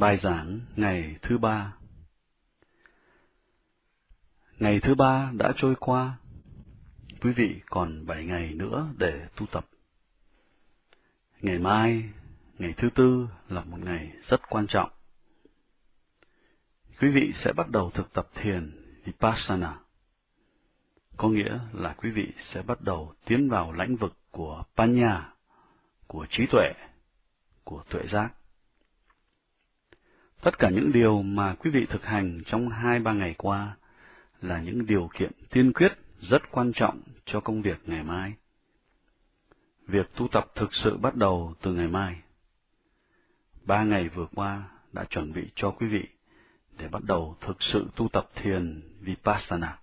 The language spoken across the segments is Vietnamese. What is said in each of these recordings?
Bài giảng ngày thứ ba Ngày thứ ba đã trôi qua, quý vị còn bảy ngày nữa để tu tập. Ngày mai, ngày thứ tư là một ngày rất quan trọng. Quý vị sẽ bắt đầu thực tập thiền Vipassana, có nghĩa là quý vị sẽ bắt đầu tiến vào lãnh vực của Panya, của trí tuệ, của tuệ giác. Tất cả những điều mà quý vị thực hành trong hai ba ngày qua là những điều kiện tiên quyết rất quan trọng cho công việc ngày mai. Việc tu tập thực sự bắt đầu từ ngày mai. Ba ngày vừa qua đã chuẩn bị cho quý vị để bắt đầu thực sự tu tập thiền Vipassana.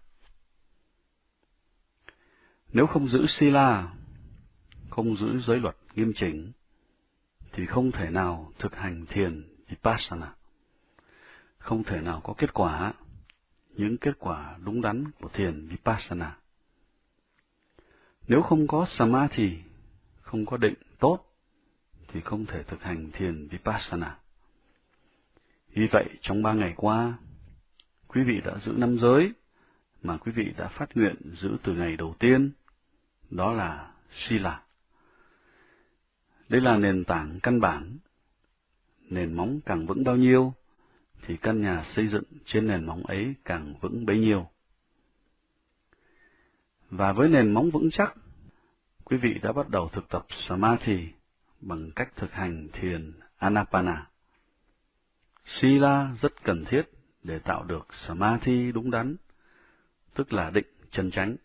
Nếu không giữ Sila, không giữ giới luật nghiêm chỉnh, thì không thể nào thực hành thiền Vipassana. Không thể nào có kết quả, những kết quả đúng đắn của thiền Vipassana. Nếu không có Samadhi, không có định tốt, thì không thể thực hành thiền Vipassana. Vì vậy, trong ba ngày qua, quý vị đã giữ năm giới mà quý vị đã phát nguyện giữ từ ngày đầu tiên, đó là Sila. Đây là nền tảng căn bản. Nền móng càng vững bao nhiêu, thì căn nhà xây dựng trên nền móng ấy càng vững bấy nhiêu. Và với nền móng vững chắc, quý vị đã bắt đầu thực tập Samadhi bằng cách thực hành thiền Anapana. Sila rất cần thiết để tạo được Samadhi đúng đắn, tức là định chân chánh.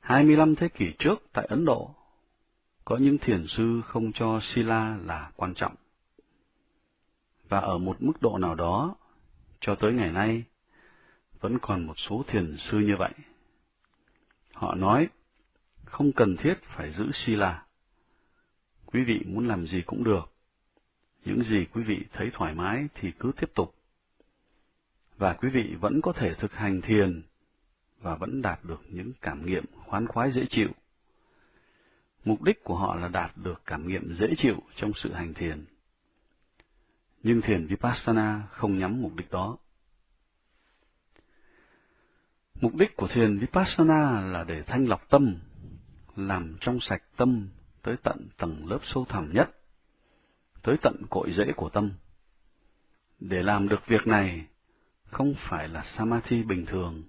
25 thế kỷ trước tại Ấn Độ, có những thiền sư không cho Sila là quan trọng. Và ở một mức độ nào đó, cho tới ngày nay, vẫn còn một số thiền sư như vậy. Họ nói, không cần thiết phải giữ Sila. Quý vị muốn làm gì cũng được. Những gì quý vị thấy thoải mái thì cứ tiếp tục. Và quý vị vẫn có thể thực hành thiền và vẫn đạt được những cảm nghiệm khoan khoái dễ chịu. Mục đích của họ là đạt được cảm nghiệm dễ chịu trong sự hành thiền. Nhưng thiền Vipassana không nhắm mục đích đó. Mục đích của thiền Vipassana là để thanh lọc tâm, làm trong sạch tâm tới tận tầng lớp sâu thẳm nhất, tới tận cội rễ của tâm. Để làm được việc này, không phải là Samadhi bình thường,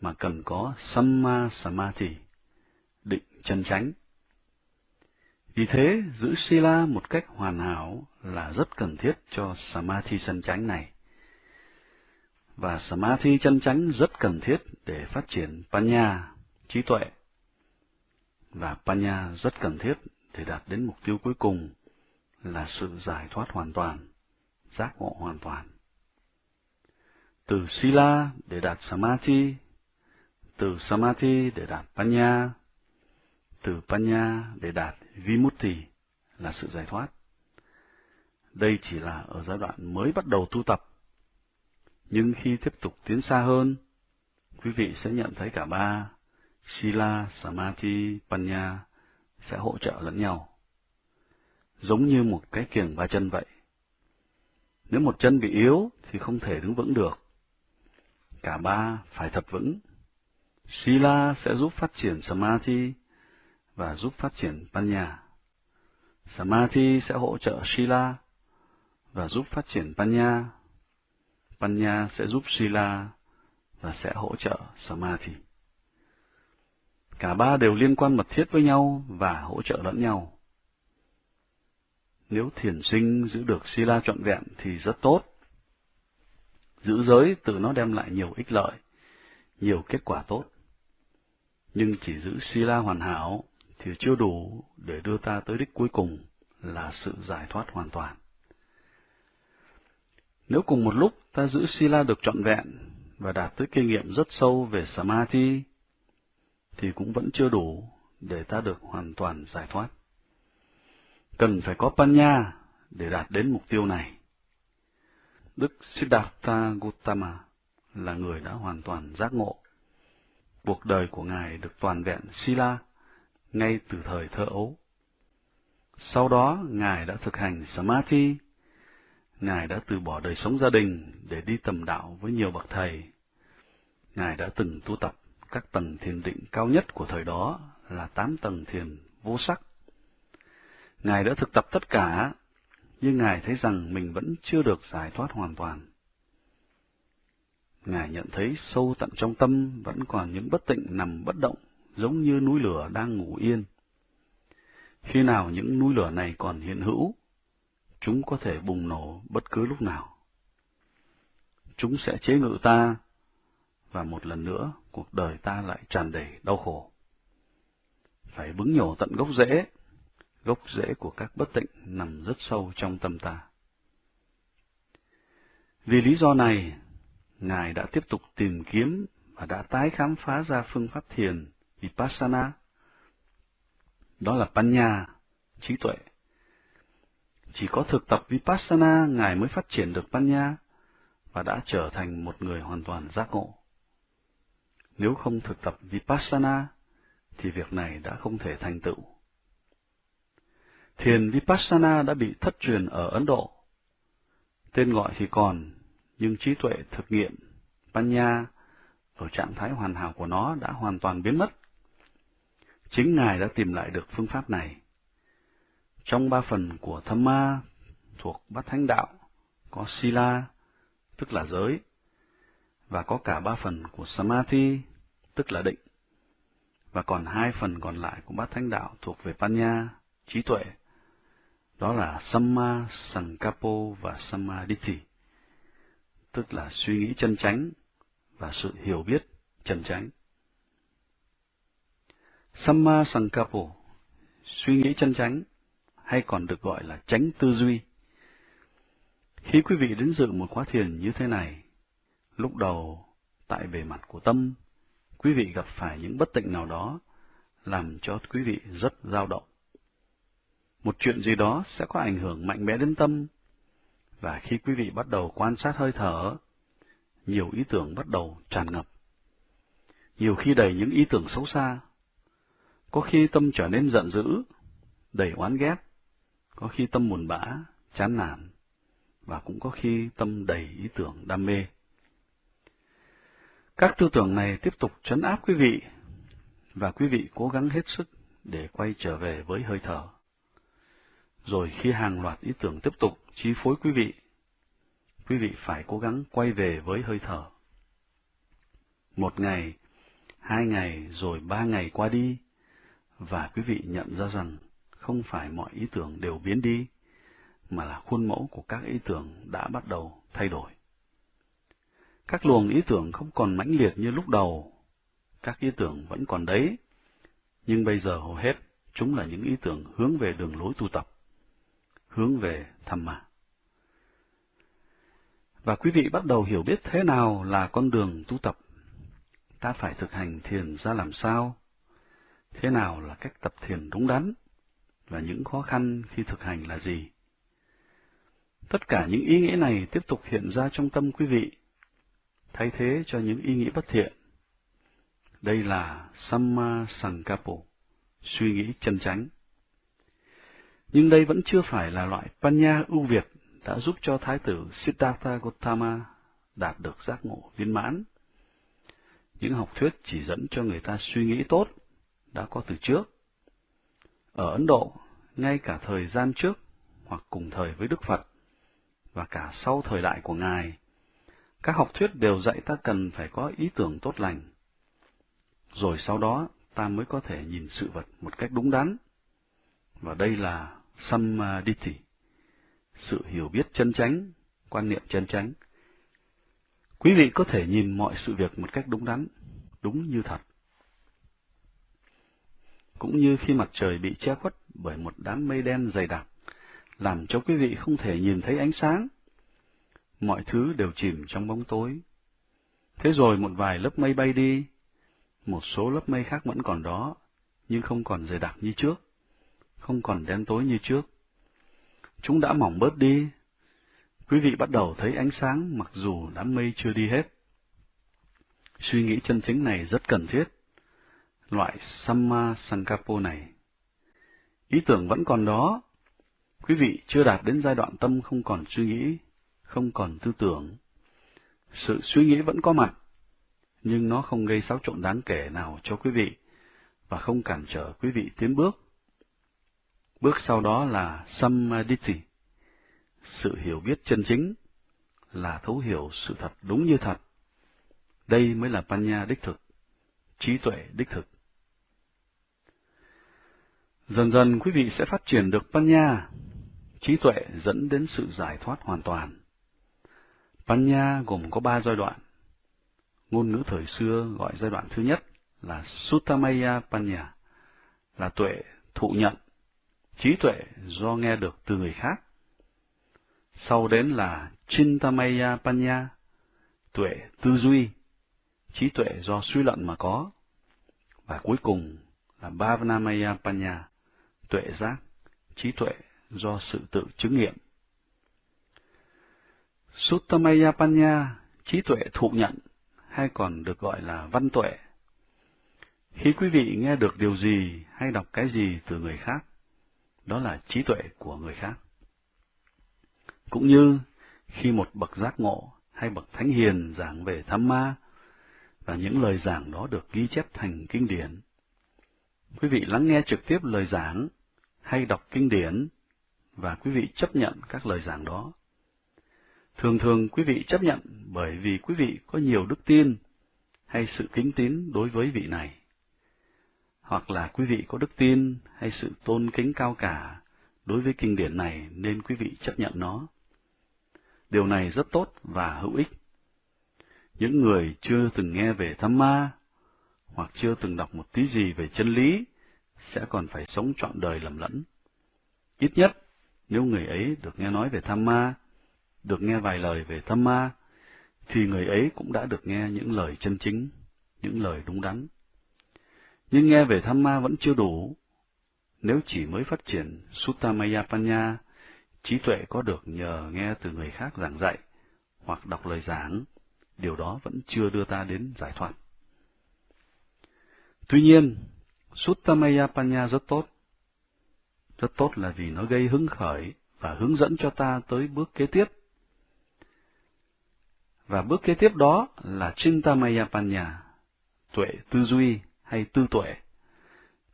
mà cần có Samma Samadhi, định chân chánh. Vì thế, giữ Sila một cách hoàn hảo là rất cần thiết cho Samadhi chân chánh này. Và Samadhi chân chánh rất cần thiết để phát triển Panya, trí tuệ. Và Panya rất cần thiết để đạt đến mục tiêu cuối cùng là sự giải thoát hoàn toàn, giác ngộ hoàn toàn. Từ Sila để đạt Samadhi, từ Samadhi để đạt Panya, từ Panya để đạt Vimutti là sự giải thoát. Đây chỉ là ở giai đoạn mới bắt đầu tu tập. Nhưng khi tiếp tục tiến xa hơn, quý vị sẽ nhận thấy cả ba, Sila, Samadhi, Panya, sẽ hỗ trợ lẫn nhau. Giống như một cái kiềng ba chân vậy. Nếu một chân bị yếu thì không thể đứng vững được. Cả ba phải thật vững. Sila sẽ giúp phát triển Samadhi và giúp phát triển Panya. Samadhi sẽ hỗ trợ Sila và giúp phát triển Panya. Panya sẽ giúp Sila và sẽ hỗ trợ Samadhi. Cả ba đều liên quan mật thiết với nhau và hỗ trợ lẫn nhau. Nếu thiền sinh giữ được Sila trọn vẹn thì rất tốt. Giữ giới từ nó đem lại nhiều ích lợi, nhiều kết quả tốt. Nhưng chỉ giữ Sila hoàn hảo thì chưa đủ để đưa ta tới đích cuối cùng là sự giải thoát hoàn toàn. Nếu cùng một lúc ta giữ Sila được trọn vẹn và đạt tới kinh nghiệm rất sâu về Samadhi, thì cũng vẫn chưa đủ để ta được hoàn toàn giải thoát. Cần phải có Panya để đạt đến mục tiêu này. Đức Siddhartha Gautama là người đã hoàn toàn giác ngộ. Cuộc đời của Ngài được toàn vẹn Sila ngay từ thời thơ ấu. Sau đó, Ngài đã thực hành Samadhi. Ngài đã từ bỏ đời sống gia đình để đi tầm đạo với nhiều bậc thầy. Ngài đã từng tu tập các tầng thiền định cao nhất của thời đó là tám tầng thiền vô sắc. Ngài đã thực tập tất cả, nhưng Ngài thấy rằng mình vẫn chưa được giải thoát hoàn toàn. Ngài nhận thấy sâu tận trong tâm vẫn còn những bất tịnh nằm bất động, giống như núi lửa đang ngủ yên. Khi nào những núi lửa này còn hiện hữu, chúng có thể bùng nổ bất cứ lúc nào. Chúng sẽ chế ngự ta, và một lần nữa cuộc đời ta lại tràn đầy đau khổ. Phải bứng nhổ tận gốc rễ, gốc rễ của các bất tịnh nằm rất sâu trong tâm ta. Vì lý do này, Ngài đã tiếp tục tìm kiếm và đã tái khám phá ra phương pháp thiền Vipassana. Đó là Panya, trí tuệ. Chỉ có thực tập Vipassana, Ngài mới phát triển được Panya và đã trở thành một người hoàn toàn giác ngộ. Nếu không thực tập Vipassana, thì việc này đã không thể thành tựu. Thiền Vipassana đã bị thất truyền ở Ấn Độ. Tên gọi thì còn, nhưng trí tuệ thực nghiệm, Panya, ở trạng thái hoàn hảo của nó đã hoàn toàn biến mất. Chính Ngài đã tìm lại được phương pháp này. Trong ba phần của Thamma thuộc Bát Thánh Đạo, có Sila, tức là giới, và có cả ba phần của Samadhi, tức là định, và còn hai phần còn lại của Bát Thánh Đạo thuộc về Panya, trí tuệ, đó là Samma Sankapo và Samadhi, tức là suy nghĩ chân chánh và sự hiểu biết chân chánh. Samma Sankapo, suy nghĩ chân chánh, hay còn được gọi là tránh tư duy. Khi quý vị đến dự một khóa thiền như thế này, lúc đầu tại bề mặt của tâm, quý vị gặp phải những bất tịnh nào đó, làm cho quý vị rất dao động. Một chuyện gì đó sẽ có ảnh hưởng mạnh mẽ đến tâm, và khi quý vị bắt đầu quan sát hơi thở, nhiều ý tưởng bắt đầu tràn ngập. Nhiều khi đầy những ý tưởng xấu xa. Có khi tâm trở nên giận dữ, đầy oán ghét. Có khi tâm buồn bã, chán nản. Và cũng có khi tâm đầy ý tưởng đam mê. Các tư tưởng này tiếp tục chấn áp quý vị, và quý vị cố gắng hết sức để quay trở về với hơi thở. Rồi khi hàng loạt ý tưởng tiếp tục chi phối quý vị, quý vị phải cố gắng quay về với hơi thở. Một ngày, hai ngày, rồi ba ngày qua đi, và quý vị nhận ra rằng không phải mọi ý tưởng đều biến đi, mà là khuôn mẫu của các ý tưởng đã bắt đầu thay đổi. Các luồng ý tưởng không còn mãnh liệt như lúc đầu, các ý tưởng vẫn còn đấy, nhưng bây giờ hầu hết chúng là những ý tưởng hướng về đường lối tu tập, hướng về thầm mà. Và quý vị bắt đầu hiểu biết thế nào là con đường tu tập. Ta phải thực hành thiền ra làm sao? Thế nào là cách tập thiền đúng đắn? Và những khó khăn khi thực hành là gì? Tất cả những ý nghĩa này tiếp tục hiện ra trong tâm quý vị, thay thế cho những ý nghĩ bất thiện. Đây là Samma Sankapo, suy nghĩ chân chánh. Nhưng đây vẫn chưa phải là loại Panya ưu việt đã giúp cho Thái tử Siddhartha Gautama đạt được giác ngộ viên mãn. Những học thuyết chỉ dẫn cho người ta suy nghĩ tốt đã có từ trước. Ở Ấn Độ, ngay cả thời gian trước hoặc cùng thời với Đức Phật và cả sau thời đại của Ngài, các học thuyết đều dạy ta cần phải có ý tưởng tốt lành. Rồi sau đó ta mới có thể nhìn sự vật một cách đúng đắn. Và đây là Samadhi sự hiểu biết chân chánh, quan niệm chân chánh. Quý vị có thể nhìn mọi sự việc một cách đúng đắn, đúng như thật. Cũng như khi mặt trời bị che khuất bởi một đám mây đen dày đặc, làm cho quý vị không thể nhìn thấy ánh sáng. Mọi thứ đều chìm trong bóng tối. Thế rồi một vài lớp mây bay đi, một số lớp mây khác vẫn còn đó, nhưng không còn dày đặc như trước, không còn đen tối như trước chúng đã mỏng bớt đi. Quý vị bắt đầu thấy ánh sáng mặc dù đám mây chưa đi hết. Suy nghĩ chân chính này rất cần thiết. Loại Samma Sankapo này. Ý tưởng vẫn còn đó, quý vị chưa đạt đến giai đoạn tâm không còn suy nghĩ, không còn tư tưởng. Sự suy nghĩ vẫn có mặt, nhưng nó không gây xáo trộn đáng kể nào cho quý vị và không cản trở quý vị tiến bước. Bước sau đó là Samadhi, sự hiểu biết chân chính, là thấu hiểu sự thật đúng như thật. Đây mới là Panya đích thực, trí tuệ đích thực. Dần dần quý vị sẽ phát triển được Panya, trí tuệ dẫn đến sự giải thoát hoàn toàn. Panya gồm có ba giai đoạn. Ngôn ngữ thời xưa gọi giai đoạn thứ nhất là Suttamaya Panya, là tuệ thụ nhận, trí tuệ do nghe được từ người khác. Sau đến là Chintamaya Panya, tuệ tư duy, trí tuệ do suy luận mà có. Và cuối cùng là Bhavanamaya Panya, tuệ giác, trí tuệ do sự tự chứng nghiệm. Suttamaya Panya, trí tuệ thụ nhận, hay còn được gọi là văn tuệ. Khi quý vị nghe được điều gì hay đọc cái gì từ người khác, đó là trí tuệ của người khác. Cũng như khi một bậc giác ngộ hay bậc thánh hiền giảng về tham ma, và những lời giảng đó được ghi chép thành kinh điển. Quý vị lắng nghe trực tiếp lời giảng hay đọc kinh điển và quý vị chấp nhận các lời giảng đó. Thường thường quý vị chấp nhận bởi vì quý vị có nhiều đức tin hay sự kính tín đối với vị này. Hoặc là quý vị có đức tin hay sự tôn kính cao cả đối với kinh điển này nên quý vị chấp nhận nó. Điều này rất tốt và hữu ích. Những người chưa từng nghe về tham ma, hoặc chưa từng đọc một tí gì về chân lý, sẽ còn phải sống trọn đời lầm lẫn. Ít nhất, nếu người ấy được nghe nói về tham ma, được nghe vài lời về tham ma, thì người ấy cũng đã được nghe những lời chân chính, những lời đúng đắn. Nhưng nghe về tham ma vẫn chưa đủ. Nếu chỉ mới phát triển sutamaya Panya, trí tuệ có được nhờ nghe từ người khác giảng dạy, hoặc đọc lời giảng, điều đó vẫn chưa đưa ta đến giải thoát. Tuy nhiên, Suttamaya rất tốt. Rất tốt là vì nó gây hứng khởi và hướng dẫn cho ta tới bước kế tiếp. Và bước kế tiếp đó là Chintamaya Panya, tuệ tư duy hay tư tuệ.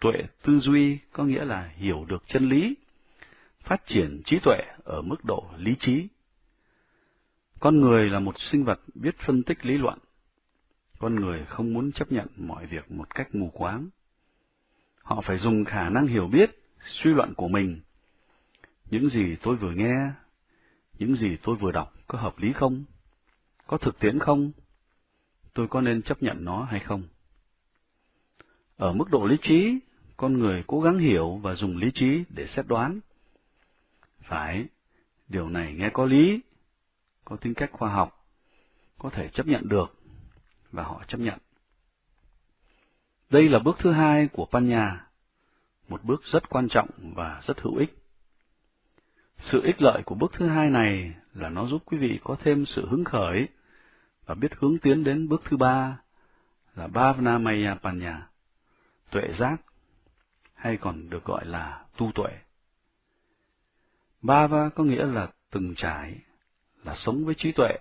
Tuệ tư duy có nghĩa là hiểu được chân lý, phát triển trí tuệ ở mức độ lý trí. Con người là một sinh vật biết phân tích lý luận. Con người không muốn chấp nhận mọi việc một cách mù quáng. Họ phải dùng khả năng hiểu biết, suy luận của mình. Những gì tôi vừa nghe, những gì tôi vừa đọc có hợp lý không? Có thực tiễn không? Tôi có nên chấp nhận nó hay không? Ở mức độ lý trí, con người cố gắng hiểu và dùng lý trí để xét đoán. Phải, điều này nghe có lý, có tính cách khoa học, có thể chấp nhận được, và họ chấp nhận. Đây là bước thứ hai của Panya, một bước rất quan trọng và rất hữu ích. Sự ích lợi của bước thứ hai này là nó giúp quý vị có thêm sự hứng khởi và biết hướng tiến đến bước thứ ba là Bhavanamaya Panya, tuệ giác, hay còn được gọi là tu tuệ. Bhava có nghĩa là từng trải, là sống với trí tuệ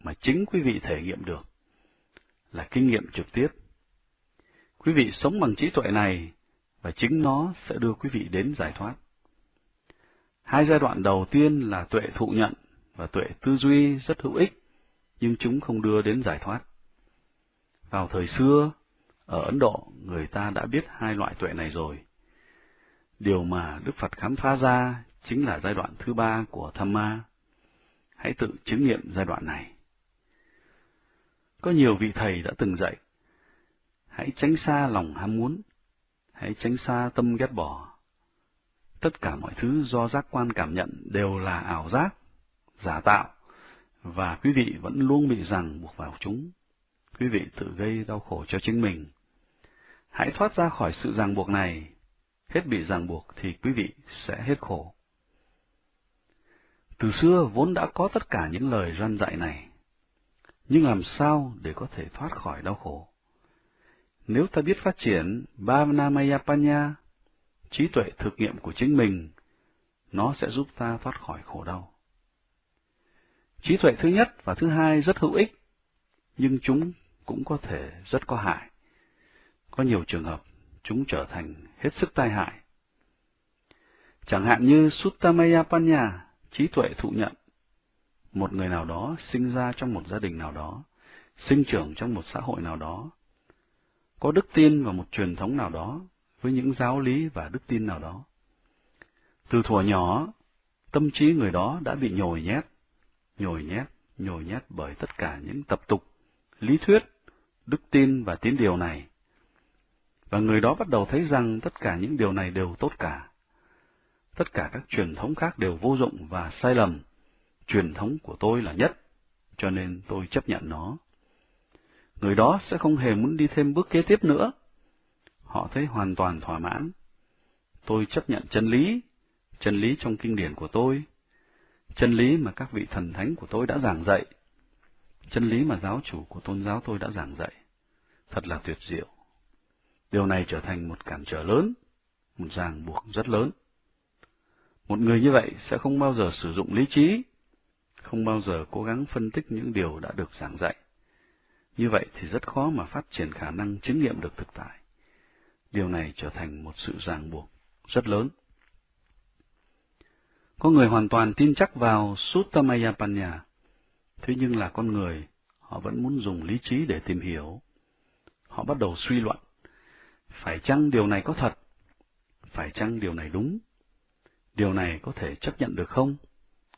mà chính quý vị thể nghiệm được, là kinh nghiệm trực tiếp. Quý vị sống bằng trí tuệ này và chính nó sẽ đưa quý vị đến giải thoát. Hai giai đoạn đầu tiên là tuệ thụ nhận và tuệ tư duy rất hữu ích, nhưng chúng không đưa đến giải thoát. Vào thời xưa, ở Ấn Độ, người ta đã biết hai loại tuệ này rồi. Điều mà Đức Phật khám phá ra chính là giai đoạn thứ ba của tham ma. Hãy tự chứng nghiệm giai đoạn này. Có nhiều vị thầy đã từng dạy, hãy tránh xa lòng ham muốn, hãy tránh xa tâm ghét bỏ. Tất cả mọi thứ do giác quan cảm nhận đều là ảo giác, giả tạo, và quý vị vẫn luôn bị ràng buộc vào chúng. Quý vị tự gây đau khổ cho chính mình. Hãy thoát ra khỏi sự ràng buộc này, hết bị ràng buộc thì quý vị sẽ hết khổ. Từ xưa vốn đã có tất cả những lời răn dạy này, nhưng làm sao để có thể thoát khỏi đau khổ? Nếu ta biết phát triển Bhavanamayapanya, trí tuệ thực nghiệm của chính mình, nó sẽ giúp ta thoát khỏi khổ đau. Trí tuệ thứ nhất và thứ hai rất hữu ích, nhưng chúng cũng có thể rất có hại. Có nhiều trường hợp chúng trở thành hết sức tai hại. Chẳng hạn như Suttamaya trí tuệ thụ nhận. Một người nào đó sinh ra trong một gia đình nào đó, sinh trưởng trong một xã hội nào đó, có đức tin vào một truyền thống nào đó, với những giáo lý và đức tin nào đó. Từ thuở nhỏ, tâm trí người đó đã bị nhồi nhét, nhồi nhét, nhồi nhét bởi tất cả những tập tục, lý thuyết, đức tin và tín điều này. Và người đó bắt đầu thấy rằng tất cả những điều này đều tốt cả. Tất cả các truyền thống khác đều vô dụng và sai lầm. Truyền thống của tôi là nhất, cho nên tôi chấp nhận nó. Người đó sẽ không hề muốn đi thêm bước kế tiếp nữa. Họ thấy hoàn toàn thỏa mãn. Tôi chấp nhận chân lý, chân lý trong kinh điển của tôi, chân lý mà các vị thần thánh của tôi đã giảng dạy, chân lý mà giáo chủ của tôn giáo tôi đã giảng dạy. Thật là tuyệt diệu. Điều này trở thành một cản trở lớn, một ràng buộc rất lớn. Một người như vậy sẽ không bao giờ sử dụng lý trí, không bao giờ cố gắng phân tích những điều đã được giảng dạy. Như vậy thì rất khó mà phát triển khả năng chứng nghiệm được thực tại. Điều này trở thành một sự ràng buộc rất lớn. Có người hoàn toàn tin chắc vào Suttamayapanya, thế nhưng là con người, họ vẫn muốn dùng lý trí để tìm hiểu. Họ bắt đầu suy luận, phải chăng điều này có thật? Phải chăng điều này đúng? Điều này có thể chấp nhận được không?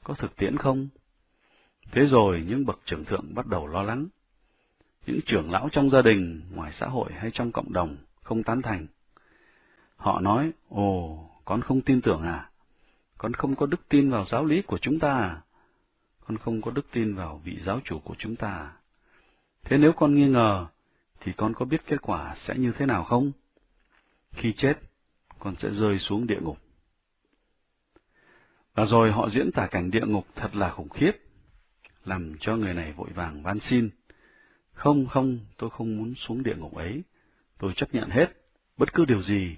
Có thực tiễn không? Thế rồi những bậc trưởng thượng bắt đầu lo lắng. Những trưởng lão trong gia đình, ngoài xã hội hay trong cộng đồng không tán thành. Họ nói, ồ, con không tin tưởng à? Con không có đức tin vào giáo lý của chúng ta à? Con không có đức tin vào vị giáo chủ của chúng ta à? Thế nếu con nghi ngờ, thì con có biết kết quả sẽ như thế nào không? Khi chết, con sẽ rơi xuống địa ngục. Và rồi họ diễn tả cảnh địa ngục thật là khủng khiếp, làm cho người này vội vàng van xin. Không, không, tôi không muốn xuống địa ngục ấy. Tôi chấp nhận hết, bất cứ điều gì.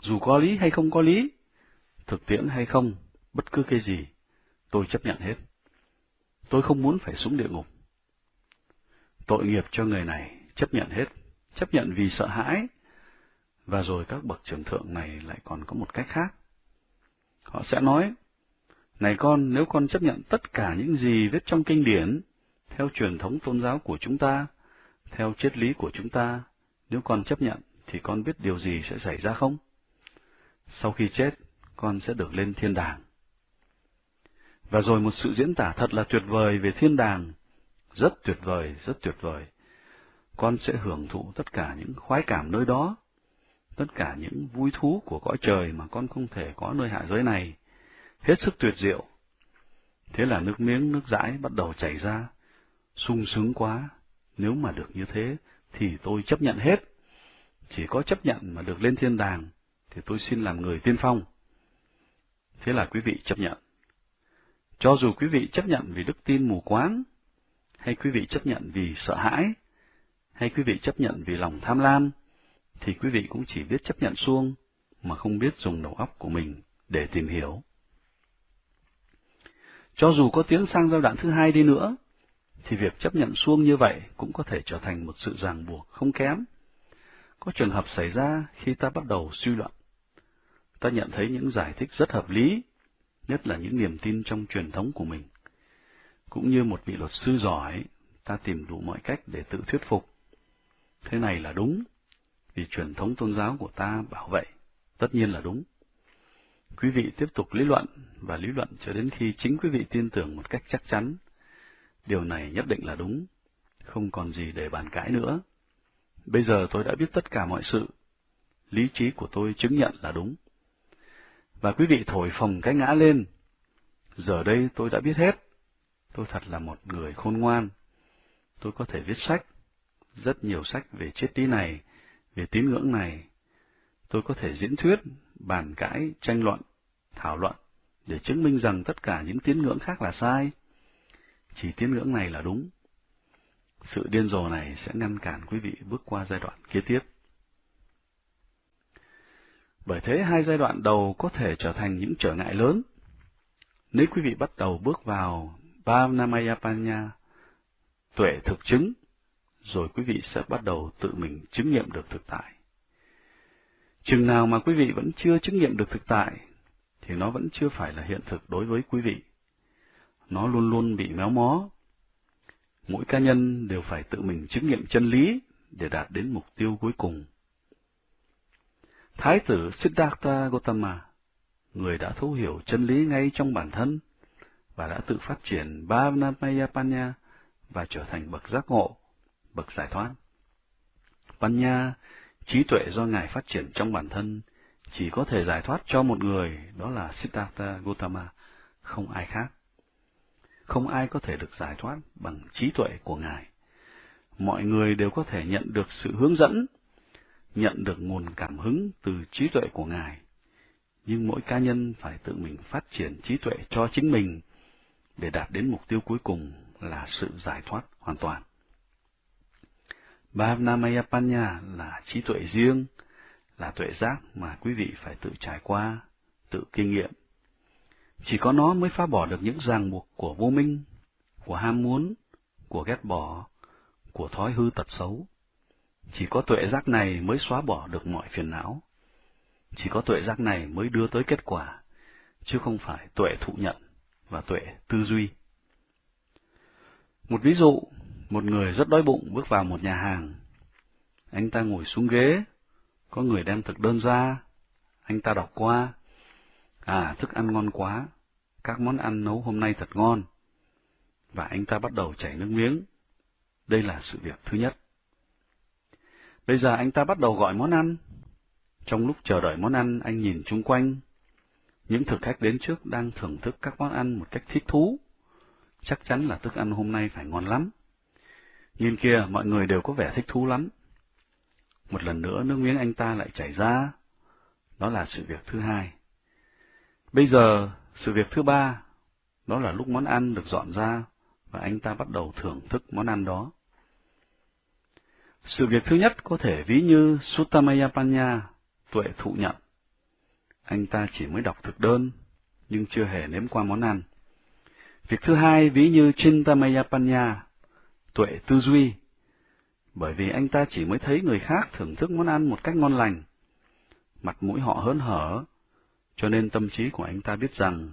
Dù có lý hay không có lý, thực tiễn hay không, bất cứ cái gì, tôi chấp nhận hết. Tôi không muốn phải xuống địa ngục. Tội nghiệp cho người này, chấp nhận hết, chấp nhận vì sợ hãi. Và rồi các bậc trưởng thượng này lại còn có một cách khác. Họ sẽ nói, này con, nếu con chấp nhận tất cả những gì viết trong kinh điển, theo truyền thống tôn giáo của chúng ta, theo triết lý của chúng ta, nếu con chấp nhận, thì con biết điều gì sẽ xảy ra không? Sau khi chết, con sẽ được lên thiên đàng. Và rồi một sự diễn tả thật là tuyệt vời về thiên đàng, rất tuyệt vời, rất tuyệt vời. Con sẽ hưởng thụ tất cả những khoái cảm nơi đó, tất cả những vui thú của cõi trời mà con không thể có nơi hạ giới này, hết sức tuyệt diệu. Thế là nước miếng nước dãi bắt đầu chảy ra, sung sướng quá, nếu mà được như thế thì tôi chấp nhận hết. Chỉ có chấp nhận mà được lên thiên đàng thì tôi xin làm người tiên phong. Thế là quý vị chấp nhận. Cho dù quý vị chấp nhận vì đức tin mù quáng, hay quý vị chấp nhận vì sợ hãi, hay quý vị chấp nhận vì lòng tham lam, thì quý vị cũng chỉ biết chấp nhận xuông, mà không biết dùng đầu óc của mình để tìm hiểu. Cho dù có tiến sang giai đoạn thứ hai đi nữa, thì việc chấp nhận xuông như vậy cũng có thể trở thành một sự ràng buộc không kém. Có trường hợp xảy ra khi ta bắt đầu suy luận. Ta nhận thấy những giải thích rất hợp lý, nhất là những niềm tin trong truyền thống của mình. Cũng như một vị luật sư giỏi, ta tìm đủ mọi cách để tự thuyết phục. Thế này là đúng, vì truyền thống tôn giáo của ta bảo vậy, tất nhiên là đúng. Quý vị tiếp tục lý luận và lý luận cho đến khi chính quý vị tin tưởng một cách chắc chắn. Điều này nhất định là đúng, không còn gì để bàn cãi nữa. Bây giờ tôi đã biết tất cả mọi sự, lý trí của tôi chứng nhận là đúng. Và quý vị thổi phồng cái ngã lên. Giờ đây tôi đã biết hết. Tôi thật là một người khôn ngoan. Tôi có thể viết sách, rất nhiều sách về triết lý này, về tín ngưỡng này. Tôi có thể diễn thuyết, bàn cãi, tranh luận, thảo luận, để chứng minh rằng tất cả những tín ngưỡng khác là sai. Chỉ tín ngưỡng này là đúng. Sự điên rồ này sẽ ngăn cản quý vị bước qua giai đoạn kế tiếp. Bởi thế hai giai đoạn đầu có thể trở thành những trở ngại lớn Nếu quý vị bắt đầu bước vào Bhavnamayapanya, tuệ thực chứng, rồi quý vị sẽ bắt đầu tự mình chứng nghiệm được thực tại. Chừng nào mà quý vị vẫn chưa chứng nghiệm được thực tại, thì nó vẫn chưa phải là hiện thực đối với quý vị. Nó luôn luôn bị méo mó. Mỗi cá nhân đều phải tự mình chứng nghiệm chân lý để đạt đến mục tiêu cuối cùng. Thái tử Siddhartha Gautama, người đã thấu hiểu chân lý ngay trong bản thân và đã tự phát triển Bhavanamayapanya và trở thành bậc giác ngộ, bậc giải thoát. Panya, trí tuệ do Ngài phát triển trong bản thân, chỉ có thể giải thoát cho một người, đó là Siddhartha Gautama, không ai khác. Không ai có thể được giải thoát bằng trí tuệ của Ngài. Mọi người đều có thể nhận được sự hướng dẫn, nhận được nguồn cảm hứng từ trí tuệ của Ngài. Nhưng mỗi cá nhân phải tự mình phát triển trí tuệ cho chính mình để đạt đến mục tiêu cuối cùng là sự giải thoát hoàn toàn. Bhavnamayapanya là trí tuệ riêng, là tuệ giác mà quý vị phải tự trải qua, tự kinh nghiệm. Chỉ có nó mới phá bỏ được những ràng buộc của vô minh, của ham muốn, của ghét bỏ, của thói hư tật xấu. Chỉ có tuệ giác này mới xóa bỏ được mọi phiền não. Chỉ có tuệ giác này mới đưa tới kết quả, chứ không phải tuệ thụ nhận và tuệ tư duy. Một ví dụ, một người rất đói bụng bước vào một nhà hàng. Anh ta ngồi xuống ghế, có người đem thực đơn ra, anh ta đọc qua. À, thức ăn ngon quá, các món ăn nấu hôm nay thật ngon. Và anh ta bắt đầu chảy nước miếng. Đây là sự việc thứ nhất. Bây giờ anh ta bắt đầu gọi món ăn. Trong lúc chờ đợi món ăn, anh nhìn chung quanh. Những thực khách đến trước đang thưởng thức các món ăn một cách thích thú. Chắc chắn là thức ăn hôm nay phải ngon lắm. Nhìn kia, mọi người đều có vẻ thích thú lắm. Một lần nữa nước miếng anh ta lại chảy ra. Đó là sự việc thứ hai. Bây giờ, sự việc thứ ba, đó là lúc món ăn được dọn ra và anh ta bắt đầu thưởng thức món ăn đó. Sự việc thứ nhất có thể ví như Suttamayapanya, tuệ thụ nhận. Anh ta chỉ mới đọc thực đơn, nhưng chưa hề nếm qua món ăn. Việc thứ hai ví như Chintamayapanya, tuệ tư duy, bởi vì anh ta chỉ mới thấy người khác thưởng thức món ăn một cách ngon lành. Mặt mũi họ hớn hở, cho nên tâm trí của anh ta biết rằng,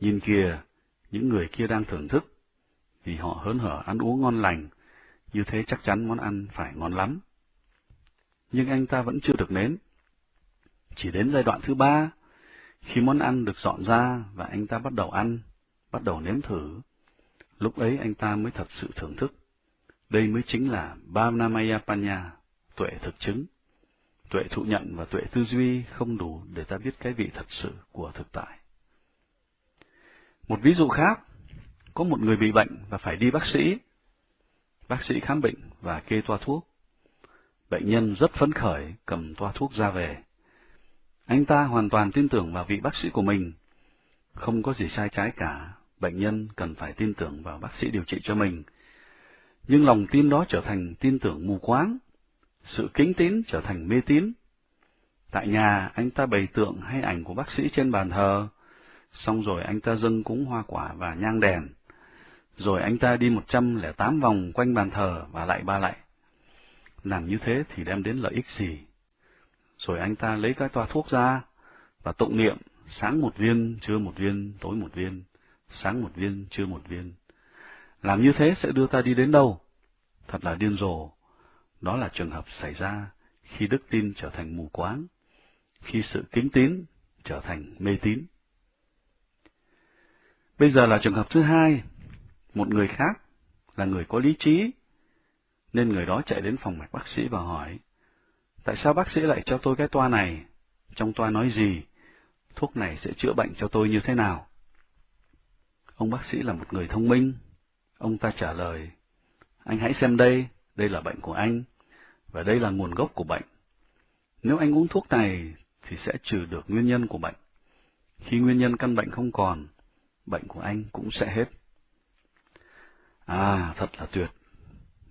nhìn kìa, những người kia đang thưởng thức, vì họ hớn hở ăn uống ngon lành, như thế chắc chắn món ăn phải ngon lắm. Nhưng anh ta vẫn chưa được nếm. Chỉ đến giai đoạn thứ ba, khi món ăn được dọn ra và anh ta bắt đầu ăn, bắt đầu nếm thử, lúc ấy anh ta mới thật sự thưởng thức. Đây mới chính là Bhavnamayapanya, tuệ thực chứng. Tuệ thụ nhận và tuệ tư duy không đủ để ta biết cái vị thật sự của thực tại. Một ví dụ khác, có một người bị bệnh và phải đi bác sĩ. Bác sĩ khám bệnh và kê toa thuốc. Bệnh nhân rất phấn khởi cầm toa thuốc ra về. Anh ta hoàn toàn tin tưởng vào vị bác sĩ của mình. Không có gì sai trái cả, bệnh nhân cần phải tin tưởng vào bác sĩ điều trị cho mình nhưng lòng tin đó trở thành tin tưởng mù quáng, sự kính tín trở thành mê tín. Tại nhà, anh ta bày tượng hay ảnh của bác sĩ trên bàn thờ, xong rồi anh ta dâng cúng hoa quả và nhang đèn, rồi anh ta đi một trăm lẻ tám vòng quanh bàn thờ và lại ba lại. Làm như thế thì đem đến lợi ích gì? Rồi anh ta lấy cái toa thuốc ra và tụng niệm, sáng một viên, trưa một viên, tối một viên, sáng một viên, trưa một viên làm như thế sẽ đưa ta đi đến đâu? Thật là điên rồ. Đó là trường hợp xảy ra khi đức tin trở thành mù quáng, khi sự kính tín trở thành mê tín. Bây giờ là trường hợp thứ hai, một người khác là người có lý trí, nên người đó chạy đến phòng mạch bác sĩ và hỏi, tại sao bác sĩ lại cho tôi cái toa này? Trong toa nói gì? Thuốc này sẽ chữa bệnh cho tôi như thế nào? Ông bác sĩ là một người thông minh, Ông ta trả lời, anh hãy xem đây, đây là bệnh của anh, và đây là nguồn gốc của bệnh. Nếu anh uống thuốc này, thì sẽ trừ được nguyên nhân của bệnh. Khi nguyên nhân căn bệnh không còn, bệnh của anh cũng sẽ hết. À, thật là tuyệt.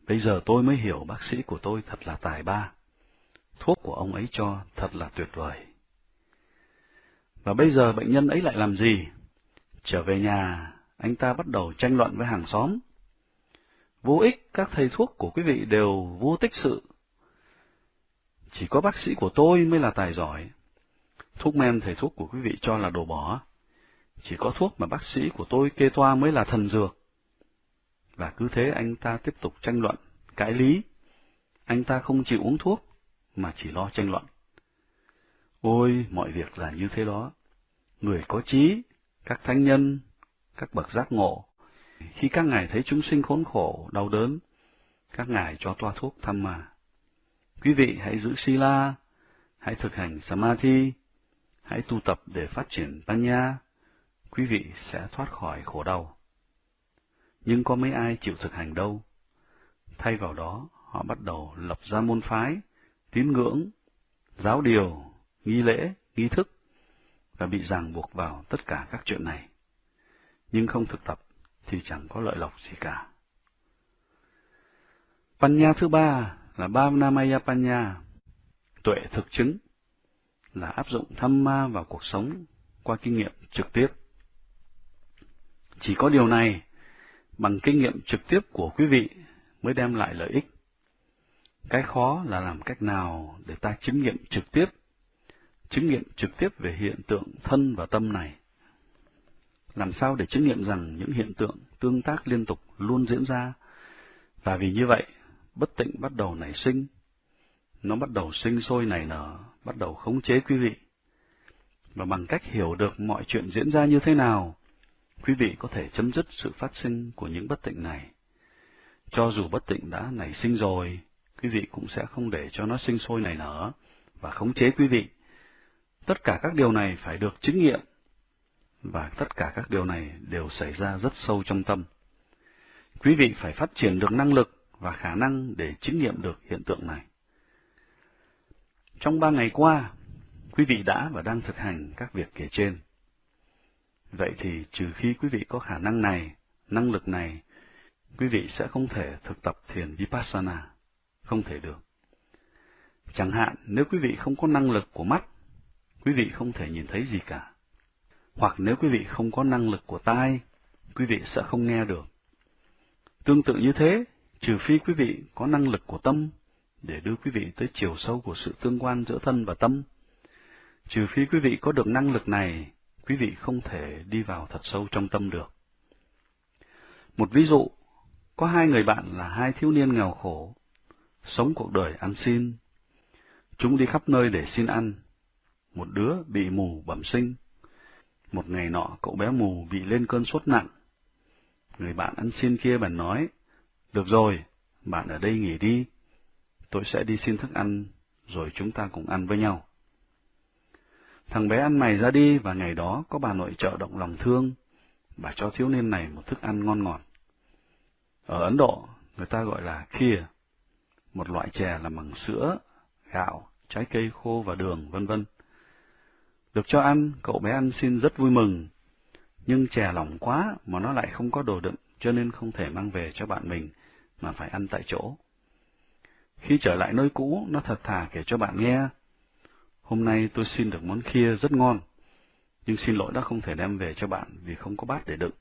Bây giờ tôi mới hiểu bác sĩ của tôi thật là tài ba. Thuốc của ông ấy cho thật là tuyệt vời. Và bây giờ bệnh nhân ấy lại làm gì? Trở về nhà, anh ta bắt đầu tranh luận với hàng xóm. Vô ích, các thầy thuốc của quý vị đều vô tích sự. Chỉ có bác sĩ của tôi mới là tài giỏi. Thuốc men thầy thuốc của quý vị cho là đồ bỏ. Chỉ có thuốc mà bác sĩ của tôi kê toa mới là thần dược. Và cứ thế anh ta tiếp tục tranh luận, cãi lý. Anh ta không chịu uống thuốc, mà chỉ lo tranh luận. Ôi, mọi việc là như thế đó. Người có trí, các thánh nhân, các bậc giác ngộ, khi các ngài thấy chúng sinh khốn khổ, đau đớn, các ngài cho toa thuốc thăm mà. Quý vị hãy giữ Sila, hãy thực hành Samadhi, hãy tu tập để phát triển Panya, quý vị sẽ thoát khỏi khổ đau. Nhưng có mấy ai chịu thực hành đâu. Thay vào đó, họ bắt đầu lập ra môn phái, tín ngưỡng, giáo điều, nghi lễ, nghi thức, và bị ràng buộc vào tất cả các chuyện này. Nhưng không thực tập thì chẳng có lợi lộc gì cả. Panya thứ ba là Bhavnamaya Panya, tuệ thực chứng, là áp dụng tham ma vào cuộc sống qua kinh nghiệm trực tiếp. Chỉ có điều này, bằng kinh nghiệm trực tiếp của quý vị mới đem lại lợi ích. Cái khó là làm cách nào để ta chứng nghiệm trực tiếp, chứng nghiệm trực tiếp về hiện tượng thân và tâm này. Làm sao để chứng nghiệm rằng những hiện tượng tương tác liên tục luôn diễn ra, và vì như vậy, bất tịnh bắt đầu nảy sinh, nó bắt đầu sinh sôi nảy nở, bắt đầu khống chế quý vị. Và bằng cách hiểu được mọi chuyện diễn ra như thế nào, quý vị có thể chấm dứt sự phát sinh của những bất tịnh này. Cho dù bất tịnh đã nảy sinh rồi, quý vị cũng sẽ không để cho nó sinh sôi nảy nở và khống chế quý vị. Tất cả các điều này phải được chứng nghiệm, và tất cả các điều này đều xảy ra rất sâu trong tâm. Quý vị phải phát triển được năng lực và khả năng để chứng nghiệm được hiện tượng này. Trong ba ngày qua, quý vị đã và đang thực hành các việc kể trên. Vậy thì trừ khi quý vị có khả năng này, năng lực này, quý vị sẽ không thể thực tập thiền Vipassana, không thể được. Chẳng hạn nếu quý vị không có năng lực của mắt, quý vị không thể nhìn thấy gì cả. Hoặc nếu quý vị không có năng lực của tai, quý vị sẽ không nghe được. Tương tự như thế, trừ phi quý vị có năng lực của tâm để đưa quý vị tới chiều sâu của sự tương quan giữa thân và tâm. Trừ phi quý vị có được năng lực này, quý vị không thể đi vào thật sâu trong tâm được. Một ví dụ, có hai người bạn là hai thiếu niên nghèo khổ, sống cuộc đời ăn xin. Chúng đi khắp nơi để xin ăn. Một đứa bị mù bẩm sinh. Một ngày nọ cậu bé mù bị lên cơn sốt nặng. Người bạn ăn xin kia bèn nói, được rồi, bạn ở đây nghỉ đi, tôi sẽ đi xin thức ăn, rồi chúng ta cùng ăn với nhau. Thằng bé ăn mày ra đi và ngày đó có bà nội trợ động lòng thương, bà cho thiếu niên này một thức ăn ngon ngọt. Ở Ấn Độ, người ta gọi là khia, một loại chè làm bằng sữa, gạo, trái cây khô và đường, vân vân. Được cho ăn, cậu bé ăn xin rất vui mừng, nhưng chè lỏng quá mà nó lại không có đồ đựng, cho nên không thể mang về cho bạn mình, mà phải ăn tại chỗ. Khi trở lại nơi cũ, nó thật thà kể cho bạn nghe. Hôm nay tôi xin được món kia rất ngon, nhưng xin lỗi đã không thể đem về cho bạn vì không có bát để đựng.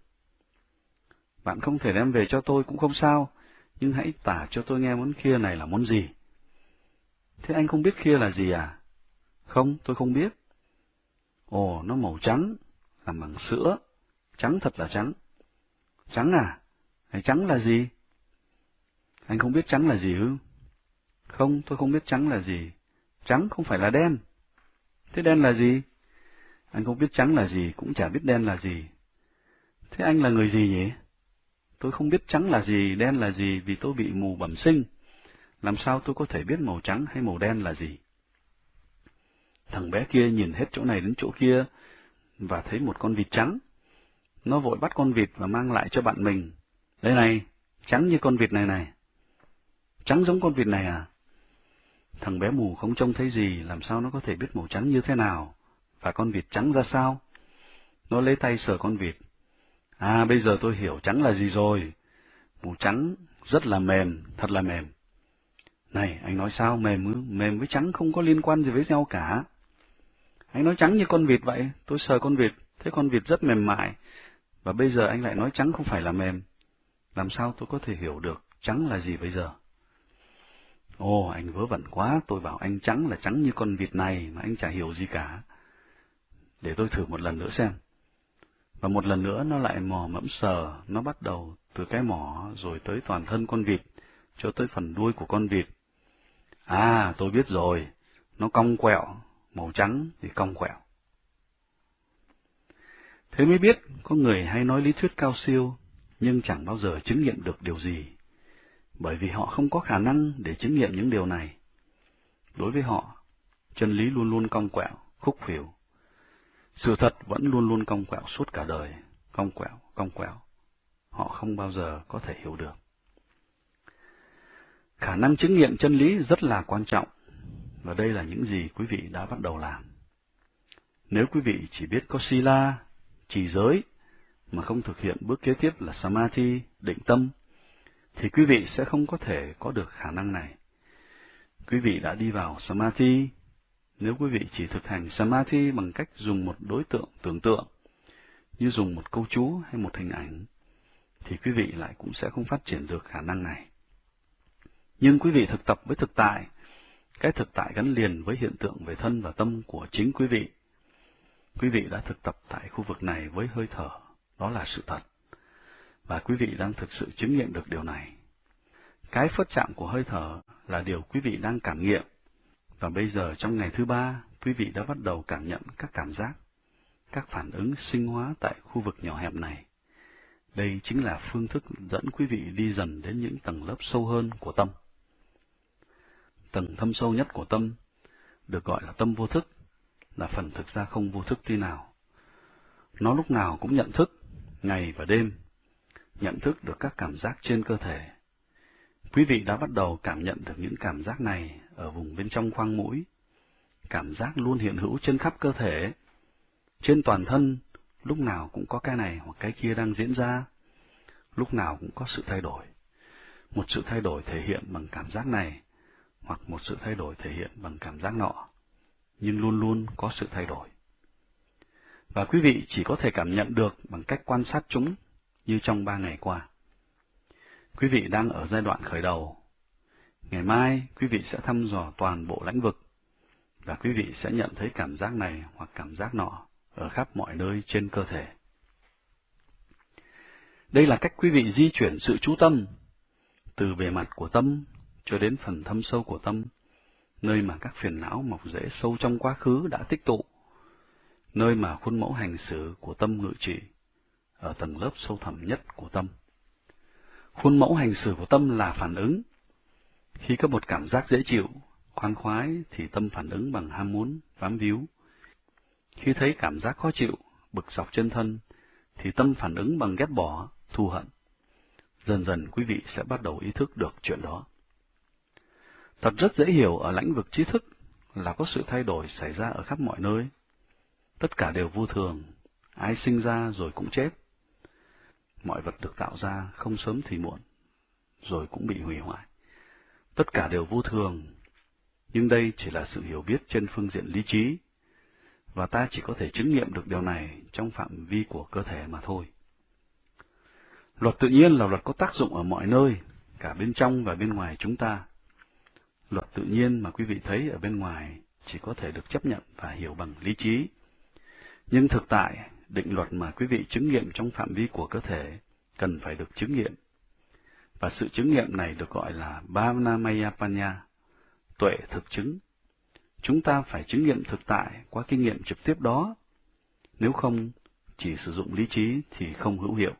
Bạn không thể đem về cho tôi cũng không sao, nhưng hãy tả cho tôi nghe món kia này là món gì. Thế anh không biết kia là gì à? Không, tôi không biết. Ồ, nó màu trắng, làm bằng sữa, trắng thật là trắng. Trắng à? Hay trắng là gì? Anh không biết trắng là gì ư? Không, tôi không biết trắng là gì. Trắng không phải là đen. Thế đen là gì? Anh không biết trắng là gì, cũng chả biết đen là gì. Thế anh là người gì nhỉ? Tôi không biết trắng là gì, đen là gì vì tôi bị mù bẩm sinh. Làm sao tôi có thể biết màu trắng hay màu đen là gì? Thằng bé kia nhìn hết chỗ này đến chỗ kia, và thấy một con vịt trắng. Nó vội bắt con vịt và mang lại cho bạn mình. Đây này, trắng như con vịt này này. Trắng giống con vịt này à? Thằng bé mù không trông thấy gì, làm sao nó có thể biết màu trắng như thế nào, và con vịt trắng ra sao? Nó lấy tay sờ con vịt. À, bây giờ tôi hiểu trắng là gì rồi. Màu trắng rất là mềm, thật là mềm. Này, anh nói sao mềm? Mềm với trắng không có liên quan gì với nhau cả. Anh nói trắng như con vịt vậy, tôi sờ con vịt, thấy con vịt rất mềm mại, Và bây giờ anh lại nói trắng không phải là mềm. Làm sao tôi có thể hiểu được trắng là gì bây giờ? Ồ, anh vớ vẩn quá, tôi bảo anh trắng là trắng như con vịt này mà anh chả hiểu gì cả. Để tôi thử một lần nữa xem. Và một lần nữa nó lại mò mẫm sờ, nó bắt đầu từ cái mỏ rồi tới toàn thân con vịt, cho tới phần đuôi của con vịt. À, tôi biết rồi, nó cong quẹo, màu trắng thì cong quẹo. Thế mới biết, có người hay nói lý thuyết cao siêu, nhưng chẳng bao giờ chứng nghiệm được điều gì, bởi vì họ không có khả năng để chứng nghiệm những điều này. Đối với họ, chân lý luôn luôn cong quẹo, khúc khuỷu. Sự thật vẫn luôn luôn cong quẹo suốt cả đời, cong quẹo, cong quẹo. Họ không bao giờ có thể hiểu được. Khả năng chứng nghiệm chân lý rất là quan trọng, và đây là những gì quý vị đã bắt đầu làm. Nếu quý vị chỉ biết có sila, trì giới, mà không thực hiện bước kế tiếp là samadhi, định tâm, thì quý vị sẽ không có thể có được khả năng này. Quý vị đã đi vào samadhi, nếu quý vị chỉ thực hành samadhi bằng cách dùng một đối tượng tưởng tượng, như dùng một câu chú hay một hình ảnh, thì quý vị lại cũng sẽ không phát triển được khả năng này. Nhưng quý vị thực tập với thực tại, cái thực tại gắn liền với hiện tượng về thân và tâm của chính quý vị. Quý vị đã thực tập tại khu vực này với hơi thở, đó là sự thật. Và quý vị đang thực sự chứng nghiệm được điều này. Cái phất chạm của hơi thở là điều quý vị đang cảm nghiệm. Và bây giờ trong ngày thứ ba, quý vị đã bắt đầu cảm nhận các cảm giác, các phản ứng sinh hóa tại khu vực nhỏ hẹp này. Đây chính là phương thức dẫn quý vị đi dần đến những tầng lớp sâu hơn của tâm tầng thâm sâu nhất của tâm, được gọi là tâm vô thức, là phần thực ra không vô thức tí nào. Nó lúc nào cũng nhận thức, ngày và đêm, nhận thức được các cảm giác trên cơ thể. Quý vị đã bắt đầu cảm nhận được những cảm giác này ở vùng bên trong khoang mũi. Cảm giác luôn hiện hữu trên khắp cơ thể, trên toàn thân, lúc nào cũng có cái này hoặc cái kia đang diễn ra, lúc nào cũng có sự thay đổi. Một sự thay đổi thể hiện bằng cảm giác này hoặc một sự thay đổi thể hiện bằng cảm giác nọ, nhưng luôn luôn có sự thay đổi. Và quý vị chỉ có thể cảm nhận được bằng cách quan sát chúng như trong ba ngày qua. Quý vị đang ở giai đoạn khởi đầu. Ngày mai, quý vị sẽ thăm dò toàn bộ lãnh vực, và quý vị sẽ nhận thấy cảm giác này hoặc cảm giác nọ ở khắp mọi nơi trên cơ thể. Đây là cách quý vị di chuyển sự chú tâm từ bề mặt của tâm cho đến phần thâm sâu của tâm, nơi mà các phiền não mọc rễ sâu trong quá khứ đã tích tụ, nơi mà khuôn mẫu hành xử của tâm ngự trị, ở tầng lớp sâu thẳm nhất của tâm. Khuôn mẫu hành xử của tâm là phản ứng. Khi có một cảm giác dễ chịu, khoan khoái thì tâm phản ứng bằng ham muốn, bám víu. Khi thấy cảm giác khó chịu, bực dọc chân thân, thì tâm phản ứng bằng ghét bỏ, thù hận. Dần dần quý vị sẽ bắt đầu ý thức được chuyện đó. Thật rất dễ hiểu ở lãnh vực trí thức là có sự thay đổi xảy ra ở khắp mọi nơi. Tất cả đều vô thường, ai sinh ra rồi cũng chết. Mọi vật được tạo ra không sớm thì muộn, rồi cũng bị hủy hoại. Tất cả đều vô thường, nhưng đây chỉ là sự hiểu biết trên phương diện lý trí, và ta chỉ có thể chứng nghiệm được điều này trong phạm vi của cơ thể mà thôi. Luật tự nhiên là luật có tác dụng ở mọi nơi, cả bên trong và bên ngoài chúng ta. Luật tự nhiên mà quý vị thấy ở bên ngoài chỉ có thể được chấp nhận và hiểu bằng lý trí. Nhưng thực tại, định luật mà quý vị chứng nghiệm trong phạm vi của cơ thể cần phải được chứng nghiệm. Và sự chứng nghiệm này được gọi là Bhavanamayapanya, tuệ thực chứng. Chúng ta phải chứng nghiệm thực tại qua kinh nghiệm trực tiếp đó. Nếu không, chỉ sử dụng lý trí thì không hữu hiệu.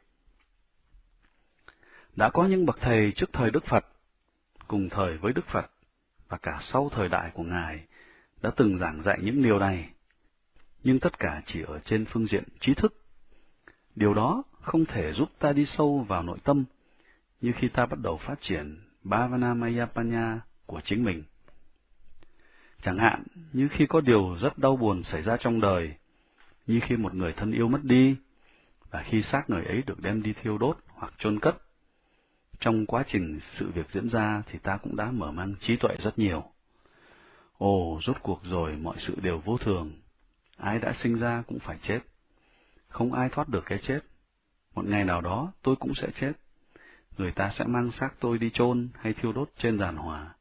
Đã có những bậc thầy trước thời Đức Phật, cùng thời với Đức Phật, và cả sau thời đại của Ngài đã từng giảng dạy những điều này, nhưng tất cả chỉ ở trên phương diện trí thức. Điều đó không thể giúp ta đi sâu vào nội tâm như khi ta bắt đầu phát triển Bhavanamayapanya của chính mình. Chẳng hạn như khi có điều rất đau buồn xảy ra trong đời, như khi một người thân yêu mất đi, và khi xác người ấy được đem đi thiêu đốt hoặc chôn cất, trong quá trình sự việc diễn ra thì ta cũng đã mở mang trí tuệ rất nhiều. Ồ, rốt cuộc rồi mọi sự đều vô thường. Ai đã sinh ra cũng phải chết. Không ai thoát được cái chết. Một ngày nào đó tôi cũng sẽ chết. Người ta sẽ mang xác tôi đi chôn hay thiêu đốt trên giàn hòa.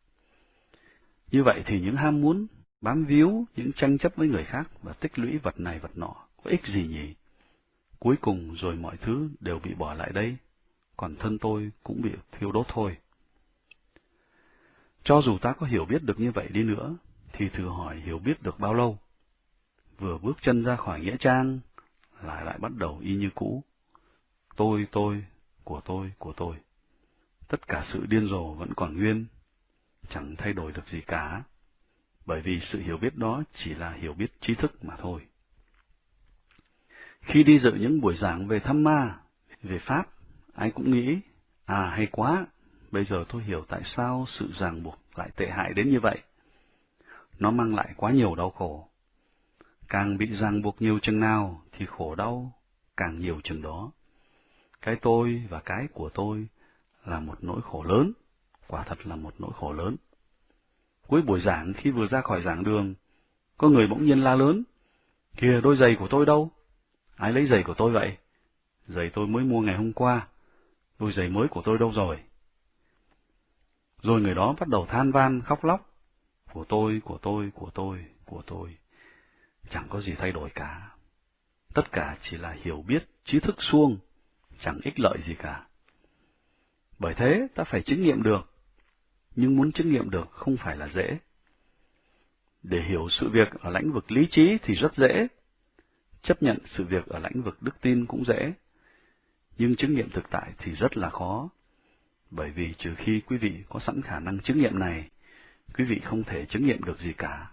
Như vậy thì những ham muốn, bám víu, những tranh chấp với người khác và tích lũy vật này vật nọ có ích gì nhỉ? Cuối cùng rồi mọi thứ đều bị bỏ lại đây, còn thân tôi cũng bị thiêu đốt thôi. Cho dù ta có hiểu biết được như vậy đi nữa, thì thử hỏi hiểu biết được bao lâu? Vừa bước chân ra khỏi nghĩa trang, lại lại bắt đầu y như cũ. Tôi, tôi, của tôi, của tôi. Tất cả sự điên rồ vẫn còn nguyên, chẳng thay đổi được gì cả, bởi vì sự hiểu biết đó chỉ là hiểu biết trí thức mà thôi. Khi đi dự những buổi giảng về thăm ma, về Pháp, ai cũng nghĩ, à hay quá, bây giờ tôi hiểu tại sao sự ràng buộc lại tệ hại đến như vậy. Nó mang lại quá nhiều đau khổ. Càng bị ràng buộc nhiều chừng nào thì khổ đau càng nhiều chừng đó. Cái tôi và cái của tôi là một nỗi khổ lớn, quả thật là một nỗi khổ lớn. Cuối buổi giảng khi vừa ra khỏi giảng đường, có người bỗng nhiên la lớn, kìa đôi giày của tôi đâu? Ai lấy giày của tôi vậy? Giày tôi mới mua ngày hôm qua, đôi giày mới của tôi đâu rồi? Rồi người đó bắt đầu than van, khóc lóc. Của tôi, của tôi, của tôi, của tôi. Chẳng có gì thay đổi cả. Tất cả chỉ là hiểu biết, trí thức suông, chẳng ích lợi gì cả. Bởi thế, ta phải chứng nghiệm được. Nhưng muốn chứng nghiệm được không phải là dễ. Để hiểu sự việc ở lãnh vực lý trí thì rất dễ. Chấp nhận sự việc ở lãnh vực đức tin cũng dễ. Nhưng chứng nghiệm thực tại thì rất là khó bởi vì trừ khi quý vị có sẵn khả năng chứng nghiệm này, quý vị không thể chứng nghiệm được gì cả.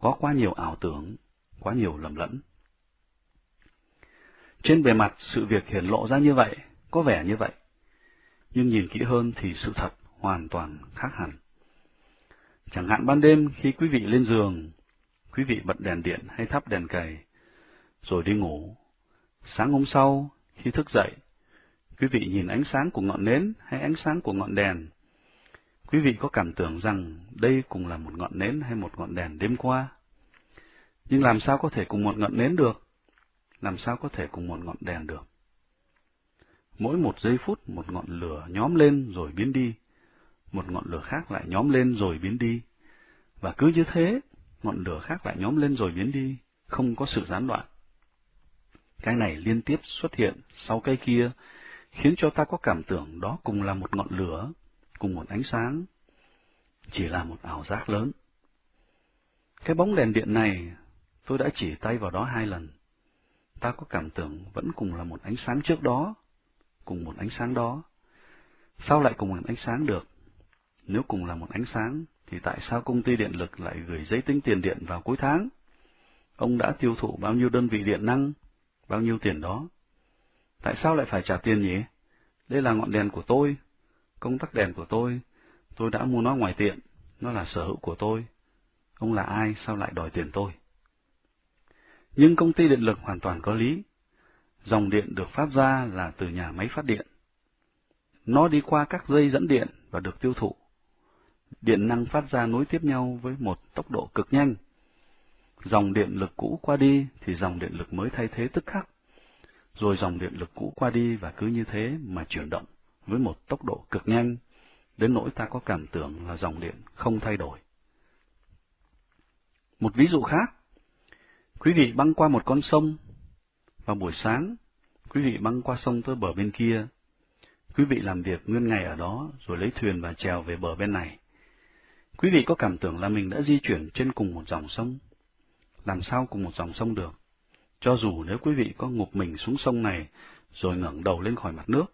Có quá nhiều ảo tưởng, quá nhiều lầm lẫn. Trên bề mặt, sự việc hiển lộ ra như vậy, có vẻ như vậy. Nhưng nhìn kỹ hơn thì sự thật hoàn toàn khác hẳn. Chẳng hạn ban đêm khi quý vị lên giường, quý vị bật đèn điện hay thắp đèn cầy, rồi đi ngủ. Sáng hôm sau, khi thức dậy, Quý vị nhìn ánh sáng của ngọn nến hay ánh sáng của ngọn đèn. Quý vị có cảm tưởng rằng đây cùng là một ngọn nến hay một ngọn đèn đêm qua. Nhưng làm sao có thể cùng một ngọn nến được? Làm sao có thể cùng một ngọn đèn được? Mỗi một giây phút một ngọn lửa nhóm lên rồi biến đi, một ngọn lửa khác lại nhóm lên rồi biến đi. Và cứ như thế, ngọn lửa khác lại nhóm lên rồi biến đi, không có sự gián đoạn. Cái này liên tiếp xuất hiện sau cái kia, khiến cho ta có cảm tưởng đó cùng là một ngọn lửa, cùng một ánh sáng, chỉ là một ảo giác lớn. Cái bóng đèn điện này, tôi đã chỉ tay vào đó hai lần. Ta có cảm tưởng vẫn cùng là một ánh sáng trước đó, cùng một ánh sáng đó. Sao lại cùng một ánh sáng được? Nếu cùng là một ánh sáng, thì tại sao công ty điện lực lại gửi giấy tính tiền điện vào cuối tháng? Ông đã tiêu thụ bao nhiêu đơn vị điện năng, bao nhiêu tiền đó? Tại sao lại phải trả tiền nhỉ? Đây là ngọn đèn của tôi, công tắc đèn của tôi, tôi đã mua nó ngoài tiệm, nó là sở hữu của tôi. Ông là ai, sao lại đòi tiền tôi? Nhưng công ty điện lực hoàn toàn có lý. Dòng điện được phát ra là từ nhà máy phát điện. Nó đi qua các dây dẫn điện và được tiêu thụ. Điện năng phát ra nối tiếp nhau với một tốc độ cực nhanh. Dòng điện lực cũ qua đi thì dòng điện lực mới thay thế tức khắc rồi dòng điện lực cũ qua đi và cứ như thế mà chuyển động với một tốc độ cực nhanh, đến nỗi ta có cảm tưởng là dòng điện không thay đổi. Một ví dụ khác, quý vị băng qua một con sông, vào buổi sáng, quý vị băng qua sông tới bờ bên kia, quý vị làm việc nguyên ngày ở đó rồi lấy thuyền và trèo về bờ bên này. Quý vị có cảm tưởng là mình đã di chuyển trên cùng một dòng sông. Làm sao cùng một dòng sông được? Cho dù nếu quý vị có ngục mình xuống sông này, rồi ngẩng đầu lên khỏi mặt nước,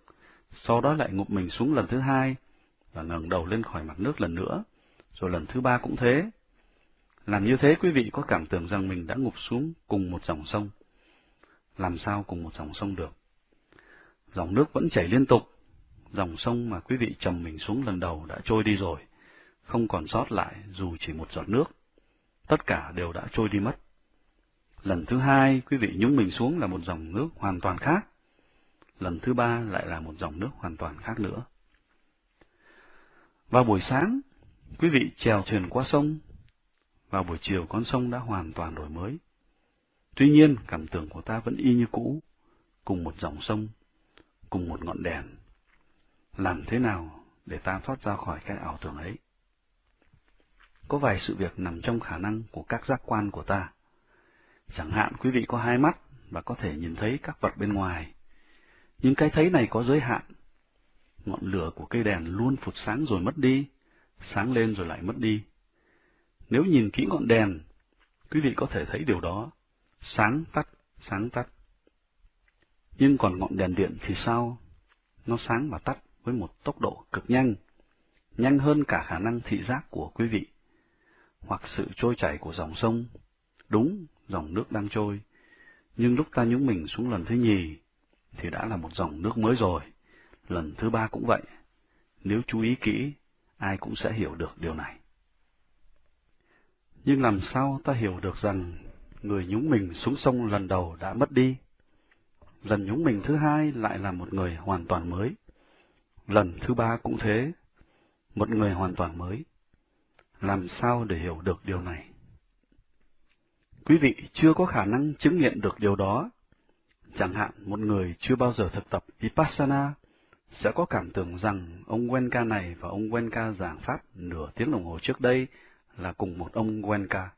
sau đó lại ngụp mình xuống lần thứ hai, và ngẩng đầu lên khỏi mặt nước lần nữa, rồi lần thứ ba cũng thế. Làm như thế quý vị có cảm tưởng rằng mình đã ngụp xuống cùng một dòng sông. Làm sao cùng một dòng sông được? Dòng nước vẫn chảy liên tục, dòng sông mà quý vị trầm mình xuống lần đầu đã trôi đi rồi, không còn sót lại dù chỉ một giọt nước. Tất cả đều đã trôi đi mất. Lần thứ hai, quý vị nhúng mình xuống là một dòng nước hoàn toàn khác. Lần thứ ba lại là một dòng nước hoàn toàn khác nữa. Vào buổi sáng, quý vị chèo thuyền qua sông. Vào buổi chiều con sông đã hoàn toàn đổi mới. Tuy nhiên, cảm tưởng của ta vẫn y như cũ, cùng một dòng sông, cùng một ngọn đèn. Làm thế nào để ta thoát ra khỏi cái ảo tưởng ấy? Có vài sự việc nằm trong khả năng của các giác quan của ta. Chẳng hạn quý vị có hai mắt và có thể nhìn thấy các vật bên ngoài. Nhưng cái thấy này có giới hạn. Ngọn lửa của cây đèn luôn phụt sáng rồi mất đi, sáng lên rồi lại mất đi. Nếu nhìn kỹ ngọn đèn, quý vị có thể thấy điều đó, sáng tắt, sáng tắt. Nhưng còn ngọn đèn điện thì sao? Nó sáng và tắt với một tốc độ cực nhanh, nhanh hơn cả khả năng thị giác của quý vị, hoặc sự trôi chảy của dòng sông. Đúng, dòng nước đang trôi, nhưng lúc ta nhúng mình xuống lần thứ nhì, thì đã là một dòng nước mới rồi, lần thứ ba cũng vậy. Nếu chú ý kỹ, ai cũng sẽ hiểu được điều này. Nhưng làm sao ta hiểu được rằng người nhúng mình xuống sông lần đầu đã mất đi? Lần nhúng mình thứ hai lại là một người hoàn toàn mới. Lần thứ ba cũng thế, một người hoàn toàn mới. Làm sao để hiểu được điều này? Quý vị chưa có khả năng chứng nghiệm được điều đó. Chẳng hạn một người chưa bao giờ thực tập Vipassana sẽ có cảm tưởng rằng ông Wenka này và ông Wenka giảng pháp nửa tiếng đồng hồ trước đây là cùng một ông Wenka.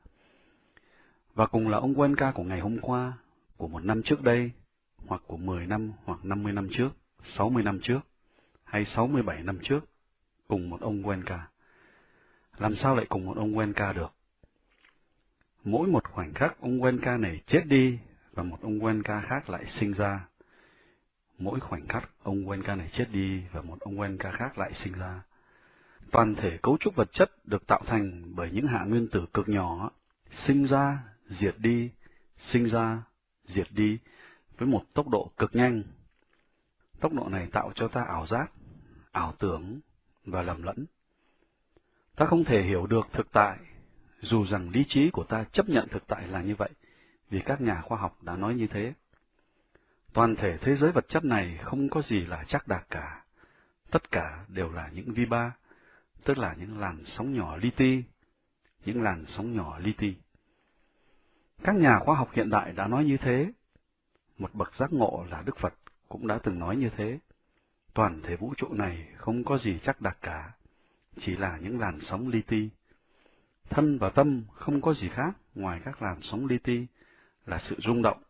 Và cùng là ông Wenka của ngày hôm qua, của một năm trước đây, hoặc của 10 năm hoặc 50 năm trước, 60 năm trước, hay 67 năm trước, cùng một ông Wenka. Làm sao lại cùng một ông Wenka được? Mỗi một khoảnh khắc ông Wenka này chết đi và một ông Wenka khác lại sinh ra. Mỗi khoảnh khắc ông Wenka này chết đi và một ông Wenka khác lại sinh ra. Toàn thể cấu trúc vật chất được tạo thành bởi những hạ nguyên tử cực nhỏ, sinh ra, diệt đi, sinh ra, diệt đi, với một tốc độ cực nhanh. Tốc độ này tạo cho ta ảo giác, ảo tưởng và lầm lẫn. Ta không thể hiểu được thực tại, dù rằng lý trí của ta chấp nhận thực tại là như vậy, vì các nhà khoa học đã nói như thế. Toàn thể thế giới vật chất này không có gì là chắc đạt cả. Tất cả đều là những vi ba, tức là những làn sóng nhỏ li ti, những làn sóng nhỏ li ti. Các nhà khoa học hiện đại đã nói như thế. Một bậc giác ngộ là Đức Phật cũng đã từng nói như thế. Toàn thể vũ trụ này không có gì chắc đặc cả, chỉ là những làn sóng li ti. Thân và tâm không có gì khác ngoài các làn sóng li ti, là sự rung động,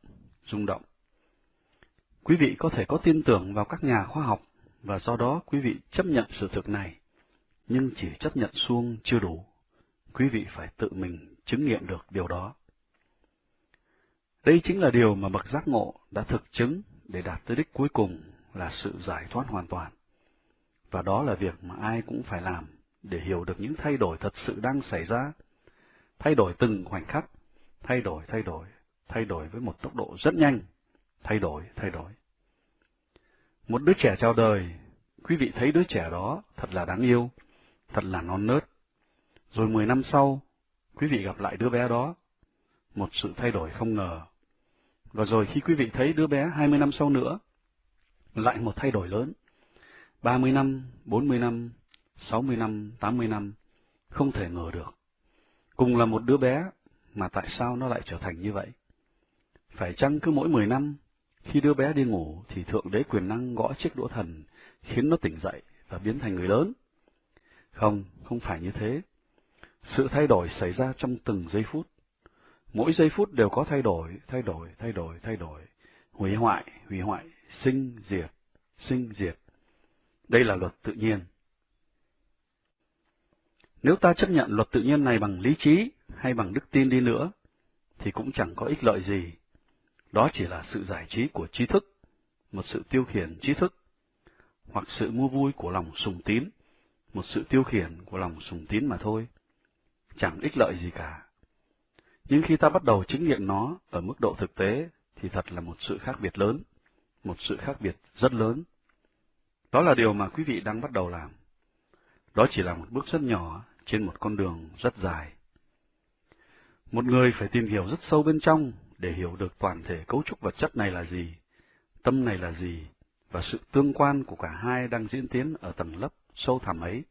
rung động. Quý vị có thể có tin tưởng vào các nhà khoa học, và do đó quý vị chấp nhận sự thực này, nhưng chỉ chấp nhận xuông chưa đủ. Quý vị phải tự mình chứng nghiệm được điều đó. Đây chính là điều mà bậc giác ngộ đã thực chứng để đạt tới đích cuối cùng là sự giải thoát hoàn toàn. Và đó là việc mà ai cũng phải làm để hiểu được những thay đổi thật sự đang xảy ra. Thay đổi từng khoảnh khắc, thay đổi, thay đổi, thay đổi với một tốc độ rất nhanh, thay đổi, thay đổi. Một đứa trẻ chào đời, quý vị thấy đứa trẻ đó thật là đáng yêu, thật là non nớt. Rồi mười năm sau, quý vị gặp lại đứa bé đó, một sự thay đổi không ngờ. Và rồi khi quý vị thấy đứa bé hai mươi năm sau nữa, lại một thay đổi lớn. ba mươi năm, bốn mươi năm, sáu mươi năm, tám mươi năm, không thể ngờ được. Cùng là một đứa bé, mà tại sao nó lại trở thành như vậy? Phải chăng cứ mỗi mười năm, khi đứa bé đi ngủ thì Thượng Đế quyền năng gõ chiếc đũa thần, khiến nó tỉnh dậy và biến thành người lớn? Không, không phải như thế. Sự thay đổi xảy ra trong từng giây phút. Mỗi giây phút đều có thay đổi, thay đổi, thay đổi, thay đổi. Hủy hoại, hủy hoại, sinh, diệt, sinh, diệt. Đây là luật tự nhiên. Nếu ta chấp nhận luật tự nhiên này bằng lý trí hay bằng đức tin đi nữa, thì cũng chẳng có ích lợi gì. Đó chỉ là sự giải trí của trí thức, một sự tiêu khiển trí thức, hoặc sự mua vui của lòng sùng tín, một sự tiêu khiển của lòng sùng tín mà thôi. Chẳng ích lợi gì cả. Nhưng khi ta bắt đầu chứng nghiệm nó ở mức độ thực tế, thì thật là một sự khác biệt lớn, một sự khác biệt rất lớn. Đó là điều mà quý vị đang bắt đầu làm. Đó chỉ là một bước rất nhỏ trên một con đường rất dài. Một người phải tìm hiểu rất sâu bên trong để hiểu được toàn thể cấu trúc vật chất này là gì, tâm này là gì, và sự tương quan của cả hai đang diễn tiến ở tầng lớp sâu thẳm ấy.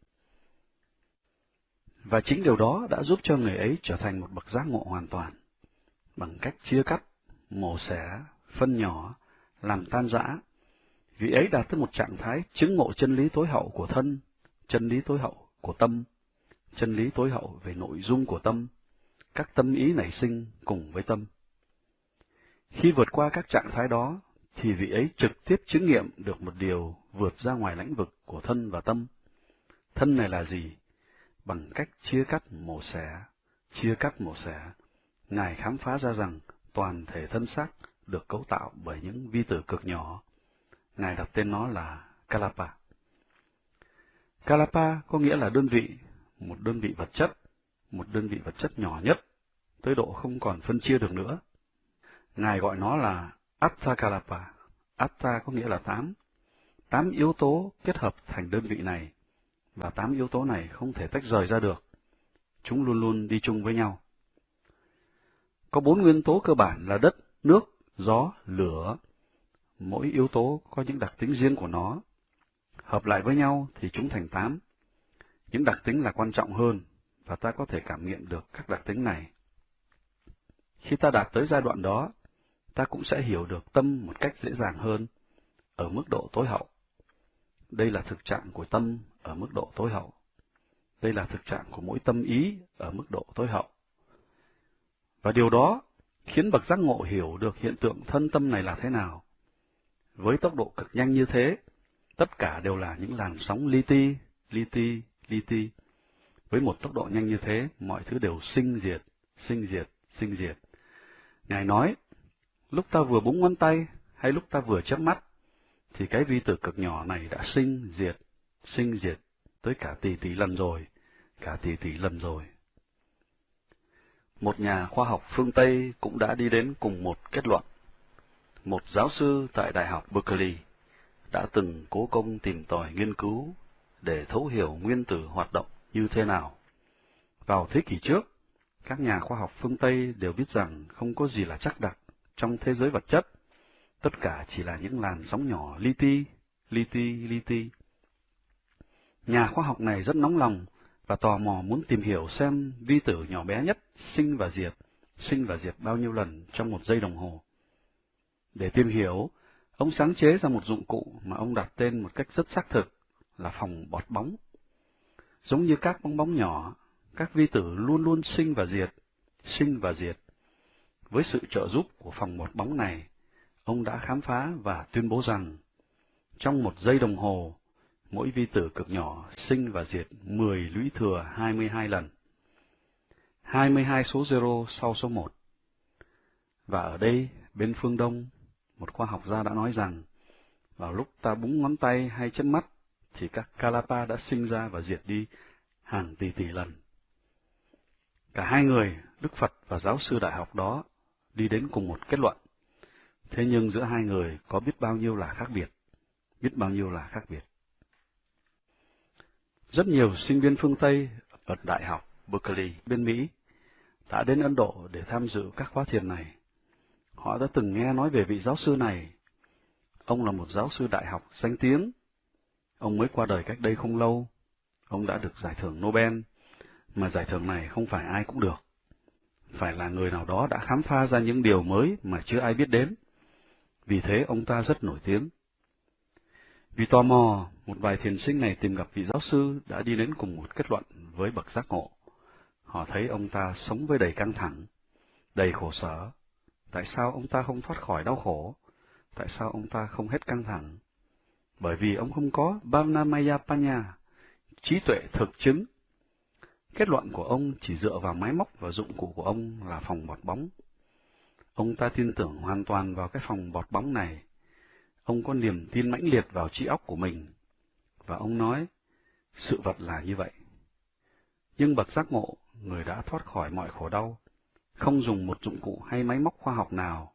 Và chính điều đó đã giúp cho người ấy trở thành một bậc giác ngộ hoàn toàn, bằng cách chia cắt, mổ xẻ, phân nhỏ, làm tan rã, Vị ấy đạt tới một trạng thái chứng ngộ chân lý tối hậu của thân, chân lý tối hậu của tâm, chân lý tối hậu về nội dung của tâm, các tâm ý nảy sinh cùng với tâm. Khi vượt qua các trạng thái đó, thì vị ấy trực tiếp chứng nghiệm được một điều vượt ra ngoài lãnh vực của thân và tâm. Thân này là gì? Bằng cách chia cắt mổ xẻ, chia cắt mổ xẻ, Ngài khám phá ra rằng toàn thể thân xác được cấu tạo bởi những vi tử cực nhỏ. Ngài đặt tên nó là Kalapa. Kalapa có nghĩa là đơn vị, một đơn vị vật chất, một đơn vị vật chất nhỏ nhất, tới độ không còn phân chia được nữa. Ngài gọi nó là Atta Kalapa. Atta có nghĩa là tám. Tám yếu tố kết hợp thành đơn vị này, và tám yếu tố này không thể tách rời ra được. Chúng luôn luôn đi chung với nhau. Có bốn nguyên tố cơ bản là đất, nước, gió, lửa. Mỗi yếu tố có những đặc tính riêng của nó. Hợp lại với nhau thì chúng thành tám. Những đặc tính là quan trọng hơn, và ta có thể cảm nghiệm được các đặc tính này. Khi ta đạt tới giai đoạn đó, ta cũng sẽ hiểu được tâm một cách dễ dàng hơn, ở mức độ tối hậu. Đây là thực trạng của tâm ở mức độ tối hậu. Đây là thực trạng của mỗi tâm ý ở mức độ tối hậu. Và điều đó khiến bậc giác ngộ hiểu được hiện tượng thân tâm này là thế nào. Với tốc độ cực nhanh như thế, tất cả đều là những làn sóng li ti, li ti, li ti. Với một tốc độ nhanh như thế, mọi thứ đều sinh diệt, sinh diệt, sinh diệt. Ngài nói, lúc ta vừa búng ngón tay hay lúc ta vừa chớp mắt, thì cái vi tử cực nhỏ này đã sinh diệt, sinh diệt tới cả tỷ tỷ lần rồi, cả tỷ tỷ lần rồi. Một nhà khoa học phương Tây cũng đã đi đến cùng một kết luận. Một giáo sư tại Đại học Berkeley đã từng cố công tìm tòi nghiên cứu để thấu hiểu nguyên tử hoạt động như thế nào. Vào thế kỷ trước, các nhà khoa học phương Tây đều biết rằng không có gì là chắc đặc trong thế giới vật chất, tất cả chỉ là những làn sóng nhỏ li ti, li ti, li ti. Nhà khoa học này rất nóng lòng và tò mò muốn tìm hiểu xem vi tử nhỏ bé nhất sinh và diệt, sinh và diệt bao nhiêu lần trong một giây đồng hồ. Để tìm hiểu, ông sáng chế ra một dụng cụ mà ông đặt tên một cách rất xác thực là phòng bọt bóng. Giống như các bong bóng nhỏ, các vi tử luôn luôn sinh và diệt, sinh và diệt. Với sự trợ giúp của phòng một bóng này, ông đã khám phá và tuyên bố rằng, trong một giây đồng hồ, mỗi vi tử cực nhỏ sinh và diệt 10 lũy thừa 22 lần. 22 số 0 sau số 1. Và ở đây, bên phương Đông, một khoa học gia đã nói rằng, vào lúc ta búng ngón tay hay chân mắt, thì các Kalapa đã sinh ra và diệt đi hàng tỷ tỷ lần. Cả hai người, Đức Phật và giáo sư đại học đó, đi đến cùng một kết luận. Thế nhưng giữa hai người có biết bao nhiêu là khác biệt, biết bao nhiêu là khác biệt. Rất nhiều sinh viên phương Tây ở Đại học Berkeley bên Mỹ đã đến Ấn Độ để tham dự các khóa thiền này. Họ đã từng nghe nói về vị giáo sư này. Ông là một giáo sư đại học danh tiếng. Ông mới qua đời cách đây không lâu. Ông đã được giải thưởng Nobel, mà giải thưởng này không phải ai cũng được. Phải là người nào đó đã khám phá ra những điều mới mà chưa ai biết đến. Vì thế ông ta rất nổi tiếng. Vì tò mò, một vài thiền sinh này tìm gặp vị giáo sư đã đi đến cùng một kết luận với bậc giác ngộ. Họ thấy ông ta sống với đầy căng thẳng, đầy khổ sở. Tại sao ông ta không thoát khỏi đau khổ? Tại sao ông ta không hết căng thẳng? Bởi vì ông không có Bhavnamaya Panya, trí tuệ thực chứng. Kết luận của ông chỉ dựa vào máy móc và dụng cụ của ông là phòng bọt bóng. Ông ta tin tưởng hoàn toàn vào cái phòng bọt bóng này Ông có niềm tin mãnh liệt vào trí óc của mình, và ông nói, sự vật là như vậy. Nhưng bậc giác ngộ, người đã thoát khỏi mọi khổ đau, không dùng một dụng cụ hay máy móc khoa học nào,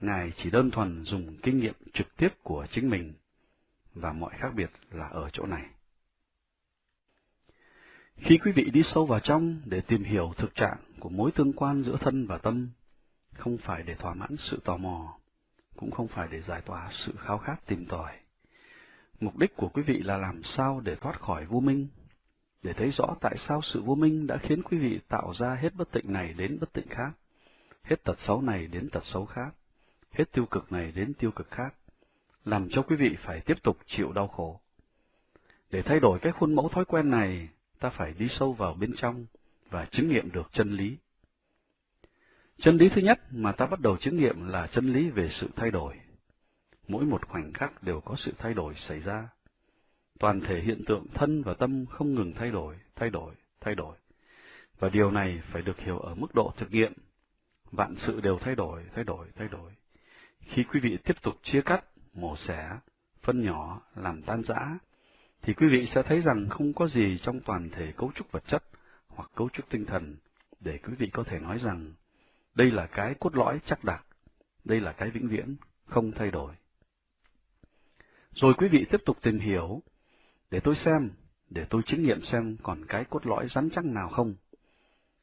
Ngài chỉ đơn thuần dùng kinh nghiệm trực tiếp của chính mình, và mọi khác biệt là ở chỗ này. Khi quý vị đi sâu vào trong để tìm hiểu thực trạng của mối tương quan giữa thân và tâm, không phải để thỏa mãn sự tò mò, cũng không phải để giải tỏa sự khao khát tìm tòi. Mục đích của quý vị là làm sao để thoát khỏi vô minh, để thấy rõ tại sao sự vô minh đã khiến quý vị tạo ra hết bất tịnh này đến bất tịnh khác, hết tật xấu này đến tật xấu khác, hết tiêu cực này đến tiêu cực khác, làm cho quý vị phải tiếp tục chịu đau khổ. Để thay đổi cái khuôn mẫu thói quen này, ta phải đi sâu vào bên trong và chứng nghiệm được chân lý. Chân lý thứ nhất mà ta bắt đầu chứng nghiệm là chân lý về sự thay đổi. Mỗi một khoảnh khắc đều có sự thay đổi xảy ra. Toàn thể hiện tượng thân và tâm không ngừng thay đổi, thay đổi, thay đổi. Và điều này phải được hiểu ở mức độ thực nghiệm. Vạn sự đều thay đổi, thay đổi, thay đổi. Khi quý vị tiếp tục chia cắt, mổ xẻ, phân nhỏ, làm tan rã, thì quý vị sẽ thấy rằng không có gì trong toàn thể cấu trúc vật chất hoặc cấu trúc tinh thần để quý vị có thể nói rằng đây là cái cốt lõi chắc đặc, đây là cái vĩnh viễn, không thay đổi. Rồi quý vị tiếp tục tìm hiểu, để tôi xem, để tôi chứng nghiệm xem còn cái cốt lõi rắn chắc nào không.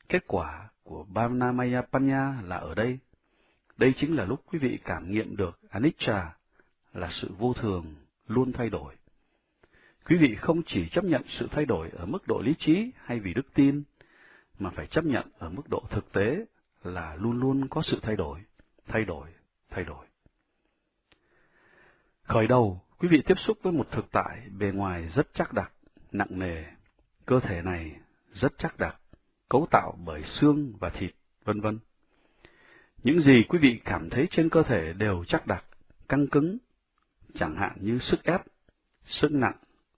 Kết quả của Bhavnamaya Panya là ở đây. Đây chính là lúc quý vị cảm nghiệm được Anicca là sự vô thường, luôn thay đổi. Quý vị không chỉ chấp nhận sự thay đổi ở mức độ lý trí hay vì đức tin, mà phải chấp nhận ở mức độ thực tế là luôn luôn có sự thay đổi, thay đổi, thay đổi. Khởi đầu, quý vị tiếp xúc với một thực tại bề ngoài rất chắc đặc, nặng nề. Cơ thể này rất chắc đặc, cấu tạo bởi xương và thịt, vân vân. Những gì quý vị cảm thấy trên cơ thể đều chắc đặc, căng cứng, chẳng hạn như sức ép, sức nặng,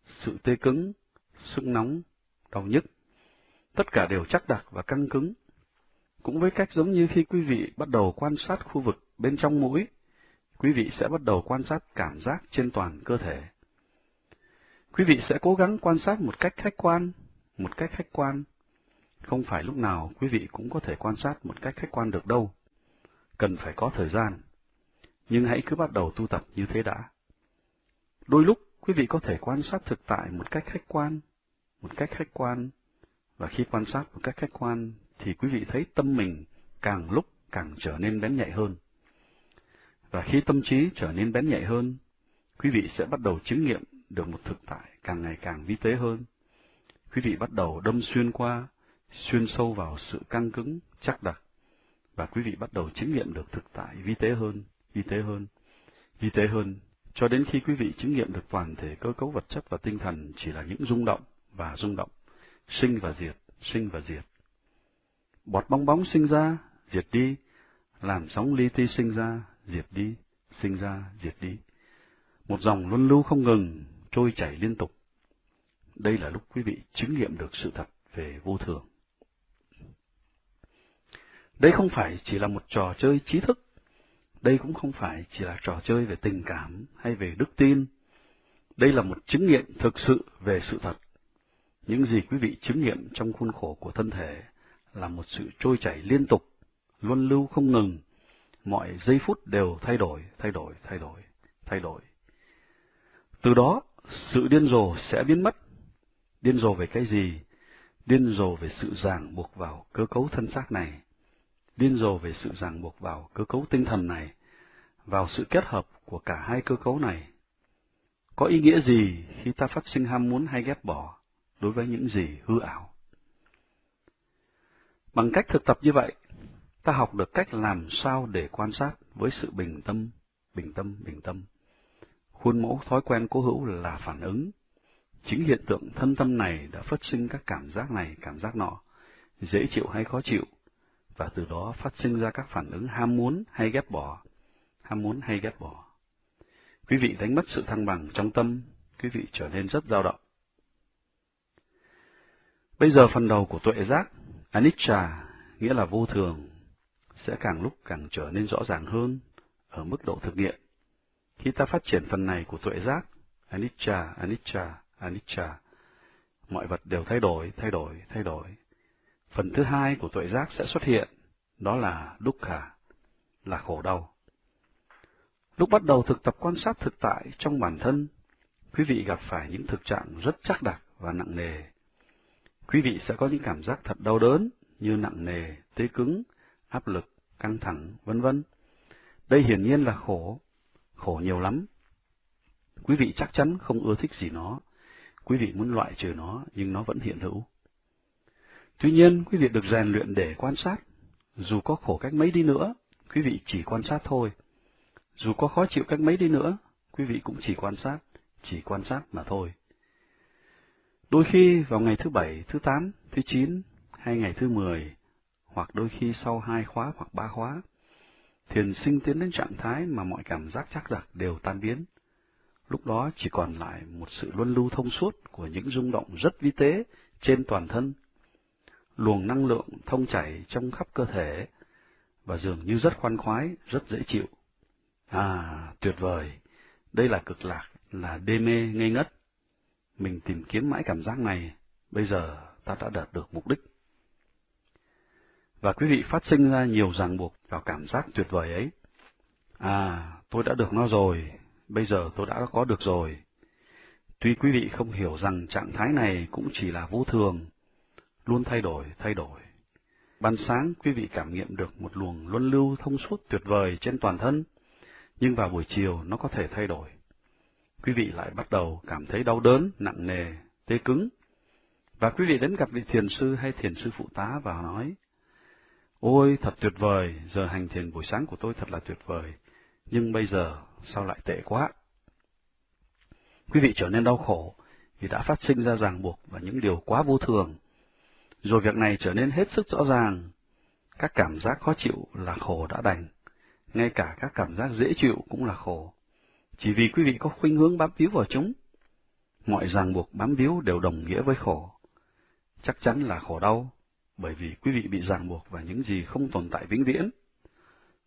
sự tê cứng, sưng nóng, đau nhức. Tất cả đều chắc đặc và căng cứng. Cũng với cách giống như khi quý vị bắt đầu quan sát khu vực bên trong mũi, quý vị sẽ bắt đầu quan sát cảm giác trên toàn cơ thể. Quý vị sẽ cố gắng quan sát một cách khách quan, một cách khách quan. Không phải lúc nào quý vị cũng có thể quan sát một cách khách quan được đâu. Cần phải có thời gian. Nhưng hãy cứ bắt đầu tu tập như thế đã. Đôi lúc quý vị có thể quan sát thực tại một cách khách quan, một cách khách quan, và khi quan sát một cách khách quan thì quý vị thấy tâm mình càng lúc càng trở nên bén nhạy hơn. Và khi tâm trí trở nên bén nhạy hơn, quý vị sẽ bắt đầu chứng nghiệm được một thực tại càng ngày càng vi tế hơn. Quý vị bắt đầu đâm xuyên qua, xuyên sâu vào sự căng cứng, chắc đặc, và quý vị bắt đầu chứng nghiệm được thực tại vi tế hơn, vi tế hơn, vi tế hơn, cho đến khi quý vị chứng nghiệm được toàn thể cơ cấu vật chất và tinh thần chỉ là những rung động và rung động, sinh và diệt, sinh và diệt. Bọt bong bóng sinh ra, diệt đi, làn sóng li ti sinh ra, diệt đi, sinh ra, diệt đi. Một dòng luân lưu không ngừng, trôi chảy liên tục. Đây là lúc quý vị chứng nghiệm được sự thật về vô thường. Đây không phải chỉ là một trò chơi trí thức, đây cũng không phải chỉ là trò chơi về tình cảm hay về đức tin. Đây là một chứng nghiệm thực sự về sự thật. Những gì quý vị chứng nghiệm trong khuôn khổ của thân thể là một sự trôi chảy liên tục, luân lưu không ngừng, mọi giây phút đều thay đổi, thay đổi, thay đổi, thay đổi. Từ đó, sự điên rồ sẽ biến mất. Điên rồ về cái gì? Điên rồ về sự ràng buộc vào cơ cấu thân xác này. Điên rồ về sự ràng buộc vào cơ cấu tinh thần này, vào sự kết hợp của cả hai cơ cấu này. Có ý nghĩa gì khi ta phát sinh ham muốn hay ghét bỏ đối với những gì hư ảo? Bằng cách thực tập như vậy, ta học được cách làm sao để quan sát với sự bình tâm, bình tâm, bình tâm. Khuôn mẫu thói quen cố hữu là phản ứng. Chính hiện tượng thân tâm này đã phát sinh các cảm giác này, cảm giác nọ, dễ chịu hay khó chịu, và từ đó phát sinh ra các phản ứng ham muốn hay ghét bỏ, ham muốn hay ghét bỏ. Quý vị đánh mất sự thăng bằng trong tâm, quý vị trở nên rất dao động. Bây giờ phần đầu của tuệ giác, anicca, nghĩa là vô thường, sẽ càng lúc càng trở nên rõ ràng hơn ở mức độ thực nghiệm. Khi ta phát triển phần này của tuệ giác, anicca, anicca, anicca, mọi vật đều thay đổi, thay đổi, thay đổi. Phần thứ hai của tuệ giác sẽ xuất hiện, đó là dukkha, là khổ đau. Lúc bắt đầu thực tập quan sát thực tại trong bản thân, quý vị gặp phải những thực trạng rất chắc đặc và nặng nề. Quý vị sẽ có những cảm giác thật đau đớn như nặng nề, tê cứng, áp lực, căng thẳng, vân vân. Đây hiển nhiên là khổ, khổ nhiều lắm. Quý vị chắc chắn không ưa thích gì nó, quý vị muốn loại trừ nó nhưng nó vẫn hiện hữu. Tuy nhiên, quý vị được rèn luyện để quan sát, dù có khổ cách mấy đi nữa, quý vị chỉ quan sát thôi. Dù có khó chịu cách mấy đi nữa, quý vị cũng chỉ quan sát, chỉ quan sát mà thôi. Đôi khi vào ngày thứ bảy, thứ tám, thứ chín hay ngày thứ mười, hoặc đôi khi sau hai khóa hoặc ba khóa, thiền sinh tiến đến trạng thái mà mọi cảm giác chắc giặc đều tan biến. Lúc đó chỉ còn lại một sự luân lưu thông suốt của những rung động rất vi tế trên toàn thân, luồng năng lượng thông chảy trong khắp cơ thể, và dường như rất khoan khoái, rất dễ chịu. À, tuyệt vời! Đây là cực lạc, là đê mê ngây ngất. Mình tìm kiếm mãi cảm giác này, bây giờ ta đã đạt được mục đích. Và quý vị phát sinh ra nhiều ràng buộc vào cảm giác tuyệt vời ấy. À, tôi đã được nó rồi, bây giờ tôi đã có được rồi. Tuy quý vị không hiểu rằng trạng thái này cũng chỉ là vô thường, luôn thay đổi, thay đổi. Ban sáng quý vị cảm nghiệm được một luồng luân lưu thông suốt tuyệt vời trên toàn thân, nhưng vào buổi chiều nó có thể thay đổi. Quý vị lại bắt đầu cảm thấy đau đớn, nặng nề, tê cứng. Và quý vị đến gặp vị thiền sư hay thiền sư phụ tá và nói, Ôi, thật tuyệt vời, giờ hành thiền buổi sáng của tôi thật là tuyệt vời, nhưng bây giờ sao lại tệ quá? Quý vị trở nên đau khổ vì đã phát sinh ra ràng buộc và những điều quá vô thường. Rồi việc này trở nên hết sức rõ ràng. Các cảm giác khó chịu là khổ đã đành, ngay cả các cảm giác dễ chịu cũng là khổ, chỉ vì quý vị có khuynh hướng bám víu vào chúng. Mọi ràng buộc bám víu đều đồng nghĩa với khổ. Chắc chắn là khổ đau, bởi vì quý vị bị ràng buộc vào những gì không tồn tại vĩnh viễn.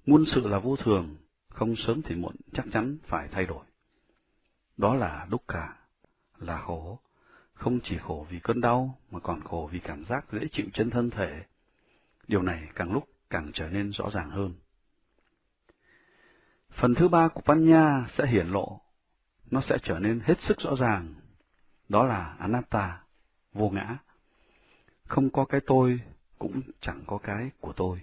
Muôn sự là vô thường, không sớm thì muộn chắc chắn phải thay đổi. Đó là đúc cả, là khổ, không chỉ khổ vì cơn đau mà còn khổ vì cảm giác dễ chịu trên thân thể. Điều này càng lúc càng trở nên rõ ràng hơn. Phần thứ ba của Panya sẽ hiển lộ, nó sẽ trở nên hết sức rõ ràng. Đó là Anatta, vô ngã. Không có cái tôi, cũng chẳng có cái của tôi.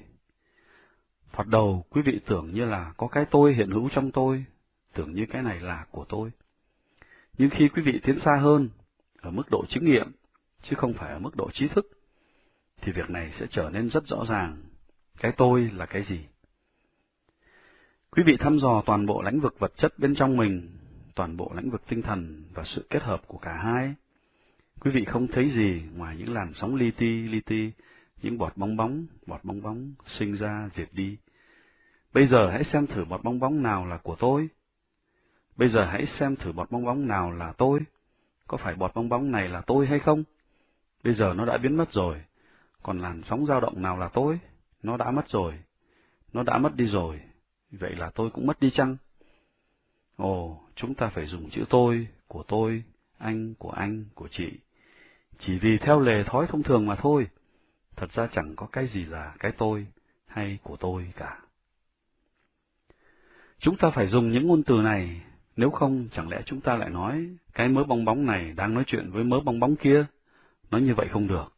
Thoạt đầu, quý vị tưởng như là có cái tôi hiện hữu trong tôi, tưởng như cái này là của tôi. Nhưng khi quý vị tiến xa hơn, ở mức độ chứng nghiệm, chứ không phải ở mức độ trí thức, thì việc này sẽ trở nên rất rõ ràng. Cái tôi là cái gì? Quý vị thăm dò toàn bộ lãnh vực vật chất bên trong mình, toàn bộ lãnh vực tinh thần và sự kết hợp của cả hai. Quý vị không thấy gì ngoài những làn sóng li ti, li ti, những bọt bong bóng, bọt bong bóng sinh ra diệt đi. Bây giờ hãy xem thử bọt bong bóng nào là của tôi. Bây giờ hãy xem thử bọt bong bóng nào là tôi. Có phải bọt bong bóng này là tôi hay không? Bây giờ nó đã biến mất rồi. Còn làn sóng dao động nào là tôi? Nó đã mất rồi. Nó đã mất đi rồi. Vậy là tôi cũng mất đi chăng? Ồ, chúng ta phải dùng chữ tôi, của tôi, anh, của anh, của chị. Chỉ vì theo lề thói thông thường mà thôi. Thật ra chẳng có cái gì là cái tôi hay của tôi cả. Chúng ta phải dùng những ngôn từ này, nếu không chẳng lẽ chúng ta lại nói cái mớ bong bóng này đang nói chuyện với mớ bong bóng kia. Nói như vậy không được.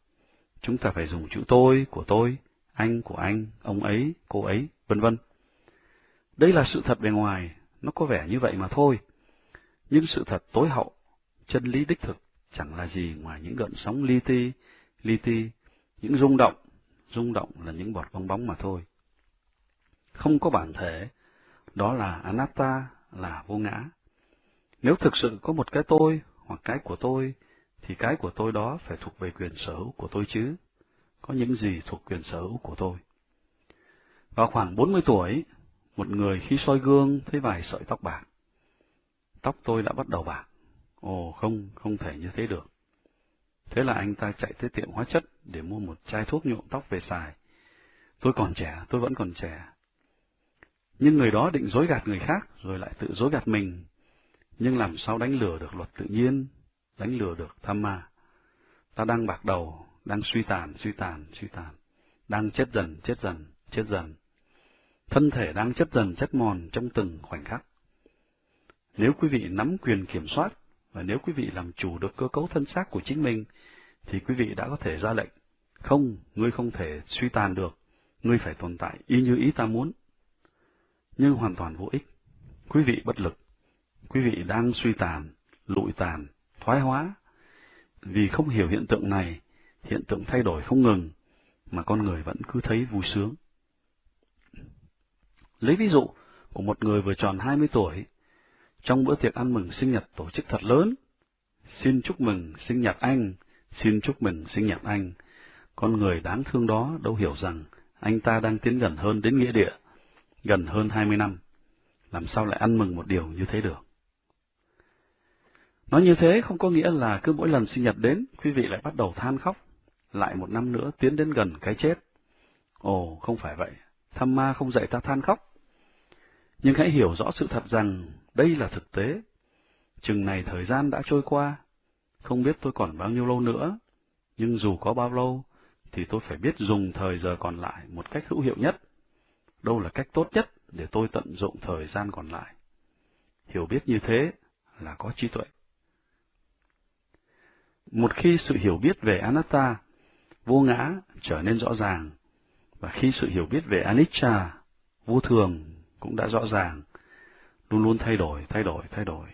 Chúng ta phải dùng chữ tôi, của tôi, anh, của anh, ông ấy, cô ấy, vân vân. Đây là sự thật bề ngoài, nó có vẻ như vậy mà thôi. Nhưng sự thật tối hậu, chân lý đích thực, chẳng là gì ngoài những gợn sóng li ti, li ti, những rung động, rung động là những bọt bong bóng mà thôi. Không có bản thể, đó là anatta, là vô ngã. Nếu thực sự có một cái tôi hoặc cái của tôi, thì cái của tôi đó phải thuộc về quyền sở hữu của tôi chứ. Có những gì thuộc quyền sở hữu của tôi? Vào khoảng 40 tuổi, một người khi soi gương thấy vài sợi tóc bạc. Tóc tôi đã bắt đầu bạc. Ồ không, không thể như thế được. Thế là anh ta chạy tới tiệm hóa chất để mua một chai thuốc nhuộm tóc về xài. Tôi còn trẻ, tôi vẫn còn trẻ. Nhưng người đó định dối gạt người khác, rồi lại tự dối gạt mình. Nhưng làm sao đánh lừa được luật tự nhiên, đánh lừa được tham ma. Ta đang bạc đầu, đang suy tàn, suy tàn, suy tàn, đang chết dần, chết dần, chết dần. Thân thể đang chết dần, chết mòn trong từng khoảnh khắc. Nếu quý vị nắm quyền kiểm soát, và nếu quý vị làm chủ được cơ cấu thân xác của chính mình, thì quý vị đã có thể ra lệnh. Không, ngươi không thể suy tàn được, ngươi phải tồn tại y như ý ta muốn. Nhưng hoàn toàn vô ích. Quý vị bất lực. Quý vị đang suy tàn, lụi tàn, thoái hóa. Vì không hiểu hiện tượng này, hiện tượng thay đổi không ngừng, mà con người vẫn cứ thấy vui sướng. Lấy ví dụ của một người vừa tròn 20 tuổi, trong bữa tiệc ăn mừng sinh nhật tổ chức thật lớn. Xin chúc mừng sinh nhật anh, xin chúc mừng sinh nhật anh. Con người đáng thương đó đâu hiểu rằng anh ta đang tiến gần hơn đến nghĩa địa, gần hơn hai mươi năm. Làm sao lại ăn mừng một điều như thế được? Nói như thế không có nghĩa là cứ mỗi lần sinh nhật đến, quý vị lại bắt đầu than khóc, lại một năm nữa tiến đến gần cái chết. Ồ, không phải vậy, Tham ma không dạy ta than khóc. Nhưng hãy hiểu rõ sự thật rằng đây là thực tế. Chừng này thời gian đã trôi qua, không biết tôi còn bao nhiêu lâu nữa, nhưng dù có bao lâu, thì tôi phải biết dùng thời giờ còn lại một cách hữu hiệu nhất. Đâu là cách tốt nhất để tôi tận dụng thời gian còn lại. Hiểu biết như thế là có trí tuệ. Một khi sự hiểu biết về anatta, vô ngã trở nên rõ ràng, và khi sự hiểu biết về anicca, vô thường cũng đã rõ ràng, luôn luôn thay đổi, thay đổi, thay đổi.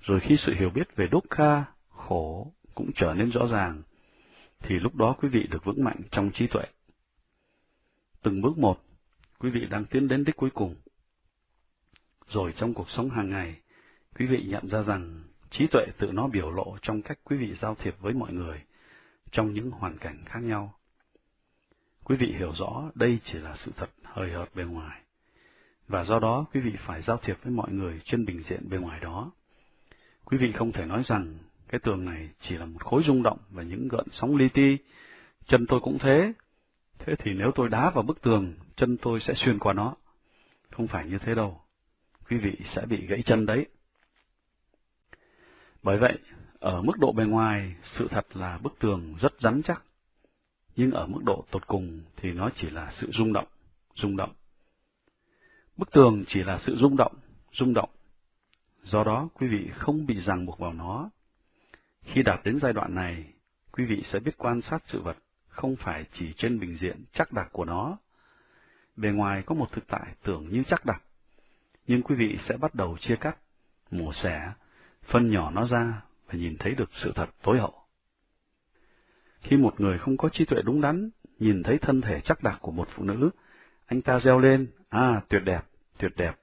Rồi khi sự hiểu biết về dukkha, khổ cũng trở nên rõ ràng, thì lúc đó quý vị được vững mạnh trong trí tuệ. Từng bước một, quý vị đang tiến đến đích cuối cùng. Rồi trong cuộc sống hàng ngày, quý vị nhận ra rằng trí tuệ tự nó biểu lộ trong cách quý vị giao thiệp với mọi người, trong những hoàn cảnh khác nhau. Quý vị hiểu rõ đây chỉ là sự thật hời hợt bề ngoài, và do đó quý vị phải giao thiệp với mọi người trên bình diện bề ngoài đó. Quý vị không thể nói rằng cái tường này chỉ là một khối rung động và những gợn sóng li ti, chân tôi cũng thế. Thế thì nếu tôi đá vào bức tường, chân tôi sẽ xuyên qua nó. Không phải như thế đâu. Quý vị sẽ bị gãy chân đấy. Bởi vậy, ở mức độ bề ngoài, sự thật là bức tường rất rắn chắc. Nhưng ở mức độ tột cùng thì nó chỉ là sự rung động, rung động. Bức tường chỉ là sự rung động, rung động. Do đó, quý vị không bị ràng buộc vào nó, khi đạt đến giai đoạn này, quý vị sẽ biết quan sát sự vật, không phải chỉ trên bình diện chắc đặc của nó. Bề ngoài có một thực tại tưởng như chắc đặc, nhưng quý vị sẽ bắt đầu chia cắt, mổ xẻ, phân nhỏ nó ra và nhìn thấy được sự thật tối hậu. Khi một người không có trí tuệ đúng đắn, nhìn thấy thân thể chắc đặc của một phụ nữ, anh ta reo lên, à, tuyệt đẹp, tuyệt đẹp.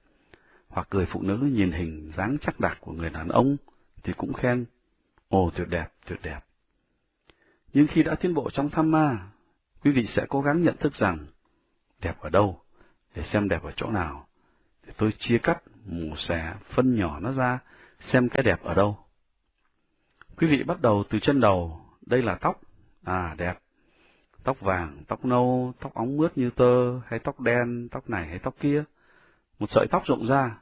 Hoặc người phụ nữ nhìn hình dáng chắc đặc của người đàn ông, thì cũng khen, Ồ, tuyệt đẹp, tuyệt đẹp. Nhưng khi đã tiến bộ trong tham ma, quý vị sẽ cố gắng nhận thức rằng, đẹp ở đâu, để xem đẹp ở chỗ nào, để tôi chia cắt, mổ xẻ, phân nhỏ nó ra, xem cái đẹp ở đâu. Quý vị bắt đầu từ chân đầu, đây là tóc, à đẹp, tóc vàng, tóc nâu, tóc óng mướt như tơ, hay tóc đen, tóc này hay tóc kia. Một sợi tóc rộng ra,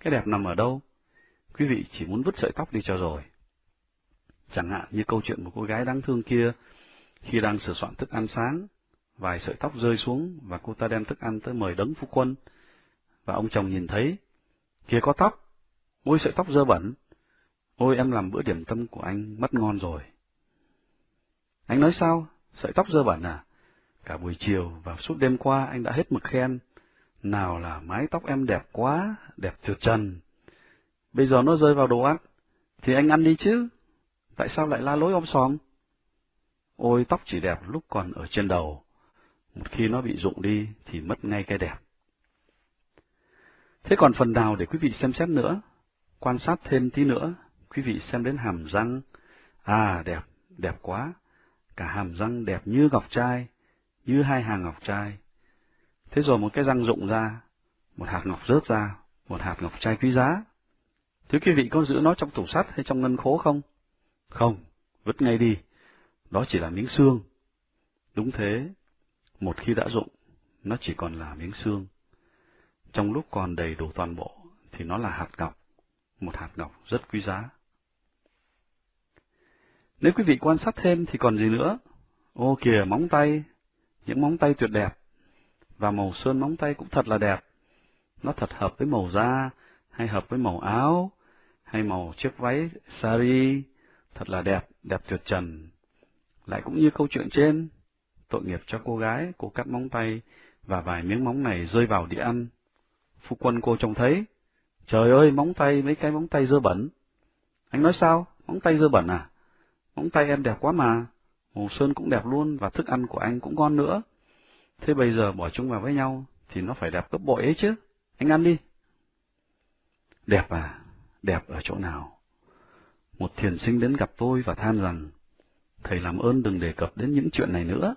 cái đẹp nằm ở đâu? Quý vị chỉ muốn vứt sợi tóc đi cho rồi. Chẳng hạn như câu chuyện một cô gái đáng thương kia, khi đang sửa soạn thức ăn sáng, vài sợi tóc rơi xuống và cô ta đem thức ăn tới mời đấng phu quân. Và ông chồng nhìn thấy, kia có tóc, ôi sợi tóc dơ bẩn, ôi em làm bữa điểm tâm của anh mất ngon rồi. Anh nói sao, sợi tóc dơ bẩn à? Cả buổi chiều và suốt đêm qua anh đã hết mực khen, nào là mái tóc em đẹp quá, đẹp trượt trần. Bây giờ nó rơi vào đồ ăn, thì anh ăn đi chứ tại sao lại la lối om sòm? Ôi tóc chỉ đẹp lúc còn ở trên đầu, một khi nó bị rụng đi thì mất ngay cái đẹp. Thế còn phần nào để quý vị xem xét nữa? Quan sát thêm tí nữa, quý vị xem đến hàm răng. À, đẹp, đẹp quá. Cả hàm răng đẹp như ngọc trai, như hai hàng ngọc trai. Thế rồi một cái răng rụng ra, một hạt ngọc rớt ra, một hạt ngọc trai quý giá. Thế quý vị có giữ nó trong tủ sắt hay trong ngân khố không? Không, vứt ngay đi, đó chỉ là miếng xương. Đúng thế, một khi đã dụng, nó chỉ còn là miếng xương. Trong lúc còn đầy đủ toàn bộ, thì nó là hạt ngọc, một hạt ngọc rất quý giá. Nếu quý vị quan sát thêm thì còn gì nữa? Ô kìa, móng tay, những móng tay tuyệt đẹp, và màu sơn móng tay cũng thật là đẹp. Nó thật hợp với màu da, hay hợp với màu áo, hay màu chiếc váy sari, thật là đẹp, đẹp tuyệt trần. Lại cũng như câu chuyện trên, tội nghiệp cho cô gái, cô cắt móng tay, và vài miếng móng này rơi vào đĩa ăn. Phu quân cô trông thấy, trời ơi, móng tay, mấy cái móng tay dơ bẩn. Anh nói sao, móng tay dơ bẩn à? Móng tay em đẹp quá mà, hồ sơn cũng đẹp luôn, và thức ăn của anh cũng ngon nữa. Thế bây giờ bỏ chúng vào với nhau, thì nó phải đẹp gấp bội ấy chứ, anh ăn đi. Đẹp à, đẹp ở chỗ nào. Một thiền sinh đến gặp tôi và than rằng, Thầy làm ơn đừng đề cập đến những chuyện này nữa.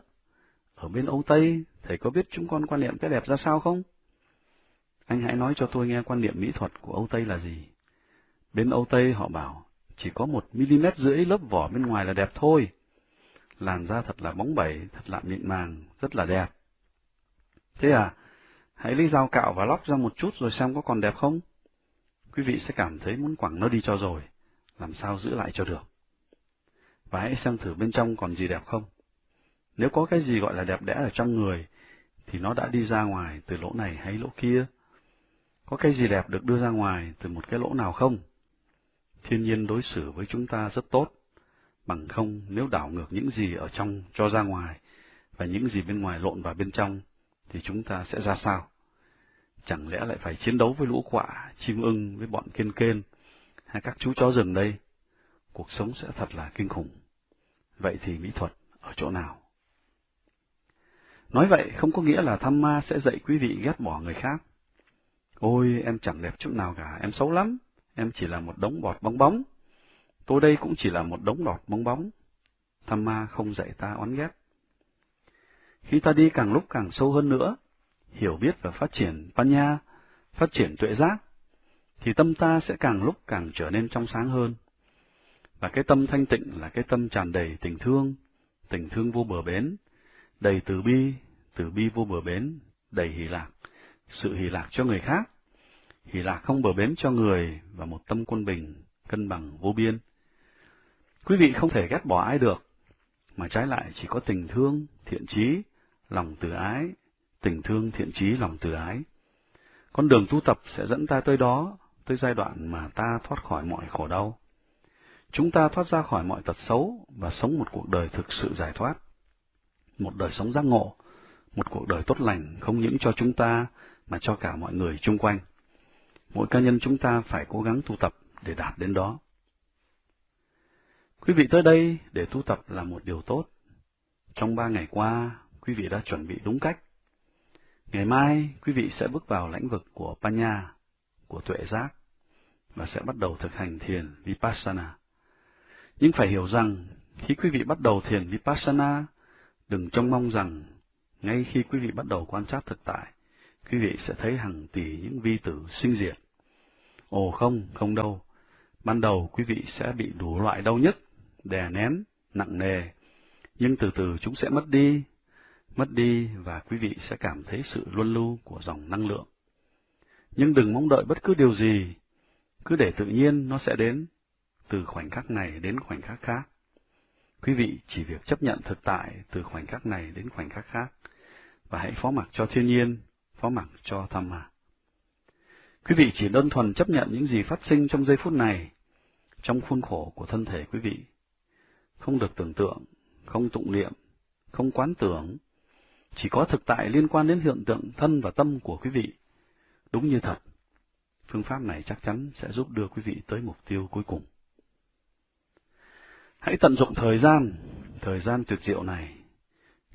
Ở bên Âu Tây, thầy có biết chúng con quan niệm cái đẹp ra sao không? Anh hãy nói cho tôi nghe quan niệm mỹ thuật của Âu Tây là gì. Bên Âu Tây họ bảo, chỉ có một mm rưỡi lớp vỏ bên ngoài là đẹp thôi. Làn da thật là bóng bẩy, thật là mịn màng, rất là đẹp. Thế à, hãy lấy dao cạo và lóc ra một chút rồi xem có còn đẹp không? Quý vị sẽ cảm thấy muốn quẳng nó đi cho rồi, làm sao giữ lại cho được. Và hãy xem thử bên trong còn gì đẹp không. Nếu có cái gì gọi là đẹp đẽ ở trong người, thì nó đã đi ra ngoài từ lỗ này hay lỗ kia. Có cái gì đẹp được đưa ra ngoài từ một cái lỗ nào không? Thiên nhiên đối xử với chúng ta rất tốt, bằng không nếu đảo ngược những gì ở trong cho ra ngoài, và những gì bên ngoài lộn vào bên trong, thì chúng ta sẽ ra sao? Chẳng lẽ lại phải chiến đấu với lũ quạ, chim ưng với bọn kiên kên, hay các chú chó rừng đây? Cuộc sống sẽ thật là kinh khủng. Vậy thì mỹ thuật ở chỗ nào? Nói vậy không có nghĩa là tham ma sẽ dạy quý vị ghét bỏ người khác. Ôi, em chẳng đẹp chút nào cả, em xấu lắm, em chỉ là một đống bọt bóng bóng. Tôi đây cũng chỉ là một đống bọt bóng bóng. Tham ma không dạy ta oán ghét. Khi ta đi càng lúc càng sâu hơn nữa, hiểu biết và phát triển Panya, phát triển tuệ giác, thì tâm ta sẽ càng lúc càng trở nên trong sáng hơn. Và cái tâm thanh tịnh là cái tâm tràn đầy tình thương, tình thương vô bờ bến, đầy từ bi, từ bi vô bờ bến, đầy hỷ lạc, sự hỷ lạc cho người khác, hỷ lạc không bờ bến cho người và một tâm quân bình, cân bằng vô biên. Quý vị không thể ghét bỏ ai được, mà trái lại chỉ có tình thương, thiện trí, lòng từ ái, tình thương, thiện trí, lòng từ ái. Con đường tu tập sẽ dẫn ta tới đó, tới giai đoạn mà ta thoát khỏi mọi khổ đau. Chúng ta thoát ra khỏi mọi tật xấu và sống một cuộc đời thực sự giải thoát. Một đời sống giác ngộ, một cuộc đời tốt lành không những cho chúng ta mà cho cả mọi người chung quanh. Mỗi cá nhân chúng ta phải cố gắng tu tập để đạt đến đó. Quý vị tới đây để tu tập là một điều tốt. Trong ba ngày qua, quý vị đã chuẩn bị đúng cách. Ngày mai, quý vị sẽ bước vào lãnh vực của Panya, của tuệ giác, và sẽ bắt đầu thực hành thiền Vipassana. Nhưng phải hiểu rằng, khi quý vị bắt đầu thiền Vipassana, đừng trông mong rằng, ngay khi quý vị bắt đầu quan sát thực tại, quý vị sẽ thấy hàng tỷ những vi tử sinh diệt. Ồ không, không đâu. Ban đầu quý vị sẽ bị đủ loại đau nhức, đè nén, nặng nề, nhưng từ từ chúng sẽ mất đi, mất đi và quý vị sẽ cảm thấy sự luân lưu của dòng năng lượng. Nhưng đừng mong đợi bất cứ điều gì, cứ để tự nhiên nó sẽ đến, từ khoảnh khắc này đến khoảnh khắc khác. Quý vị chỉ việc chấp nhận thực tại từ khoảnh khắc này đến khoảnh khắc khác, và hãy phó mặc cho thiên nhiên, phó mặc cho tham mà. Quý vị chỉ đơn thuần chấp nhận những gì phát sinh trong giây phút này, trong khuôn khổ của thân thể quý vị. Không được tưởng tượng, không tụng niệm, không quán tưởng, chỉ có thực tại liên quan đến hiện tượng thân và tâm của quý vị. Đúng như thật, phương pháp này chắc chắn sẽ giúp đưa quý vị tới mục tiêu cuối cùng. Hãy tận dụng thời gian, thời gian tuyệt diệu này.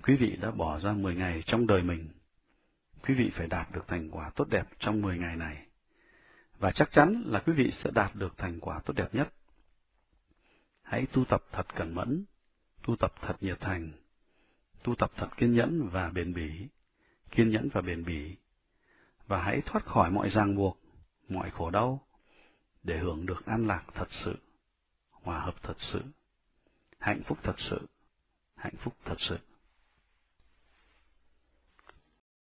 Quý vị đã bỏ ra 10 ngày trong đời mình. Quý vị phải đạt được thành quả tốt đẹp trong 10 ngày này. Và chắc chắn là quý vị sẽ đạt được thành quả tốt đẹp nhất. Hãy tu tập thật cẩn mẫn, tu tập thật nhiệt thành, tu tập thật kiên nhẫn và bền bỉ, kiên nhẫn và bền bỉ, và hãy thoát khỏi mọi ràng buộc, mọi khổ đau, để hưởng được an lạc thật sự, hòa hợp thật sự, hạnh phúc thật sự, hạnh phúc thật sự.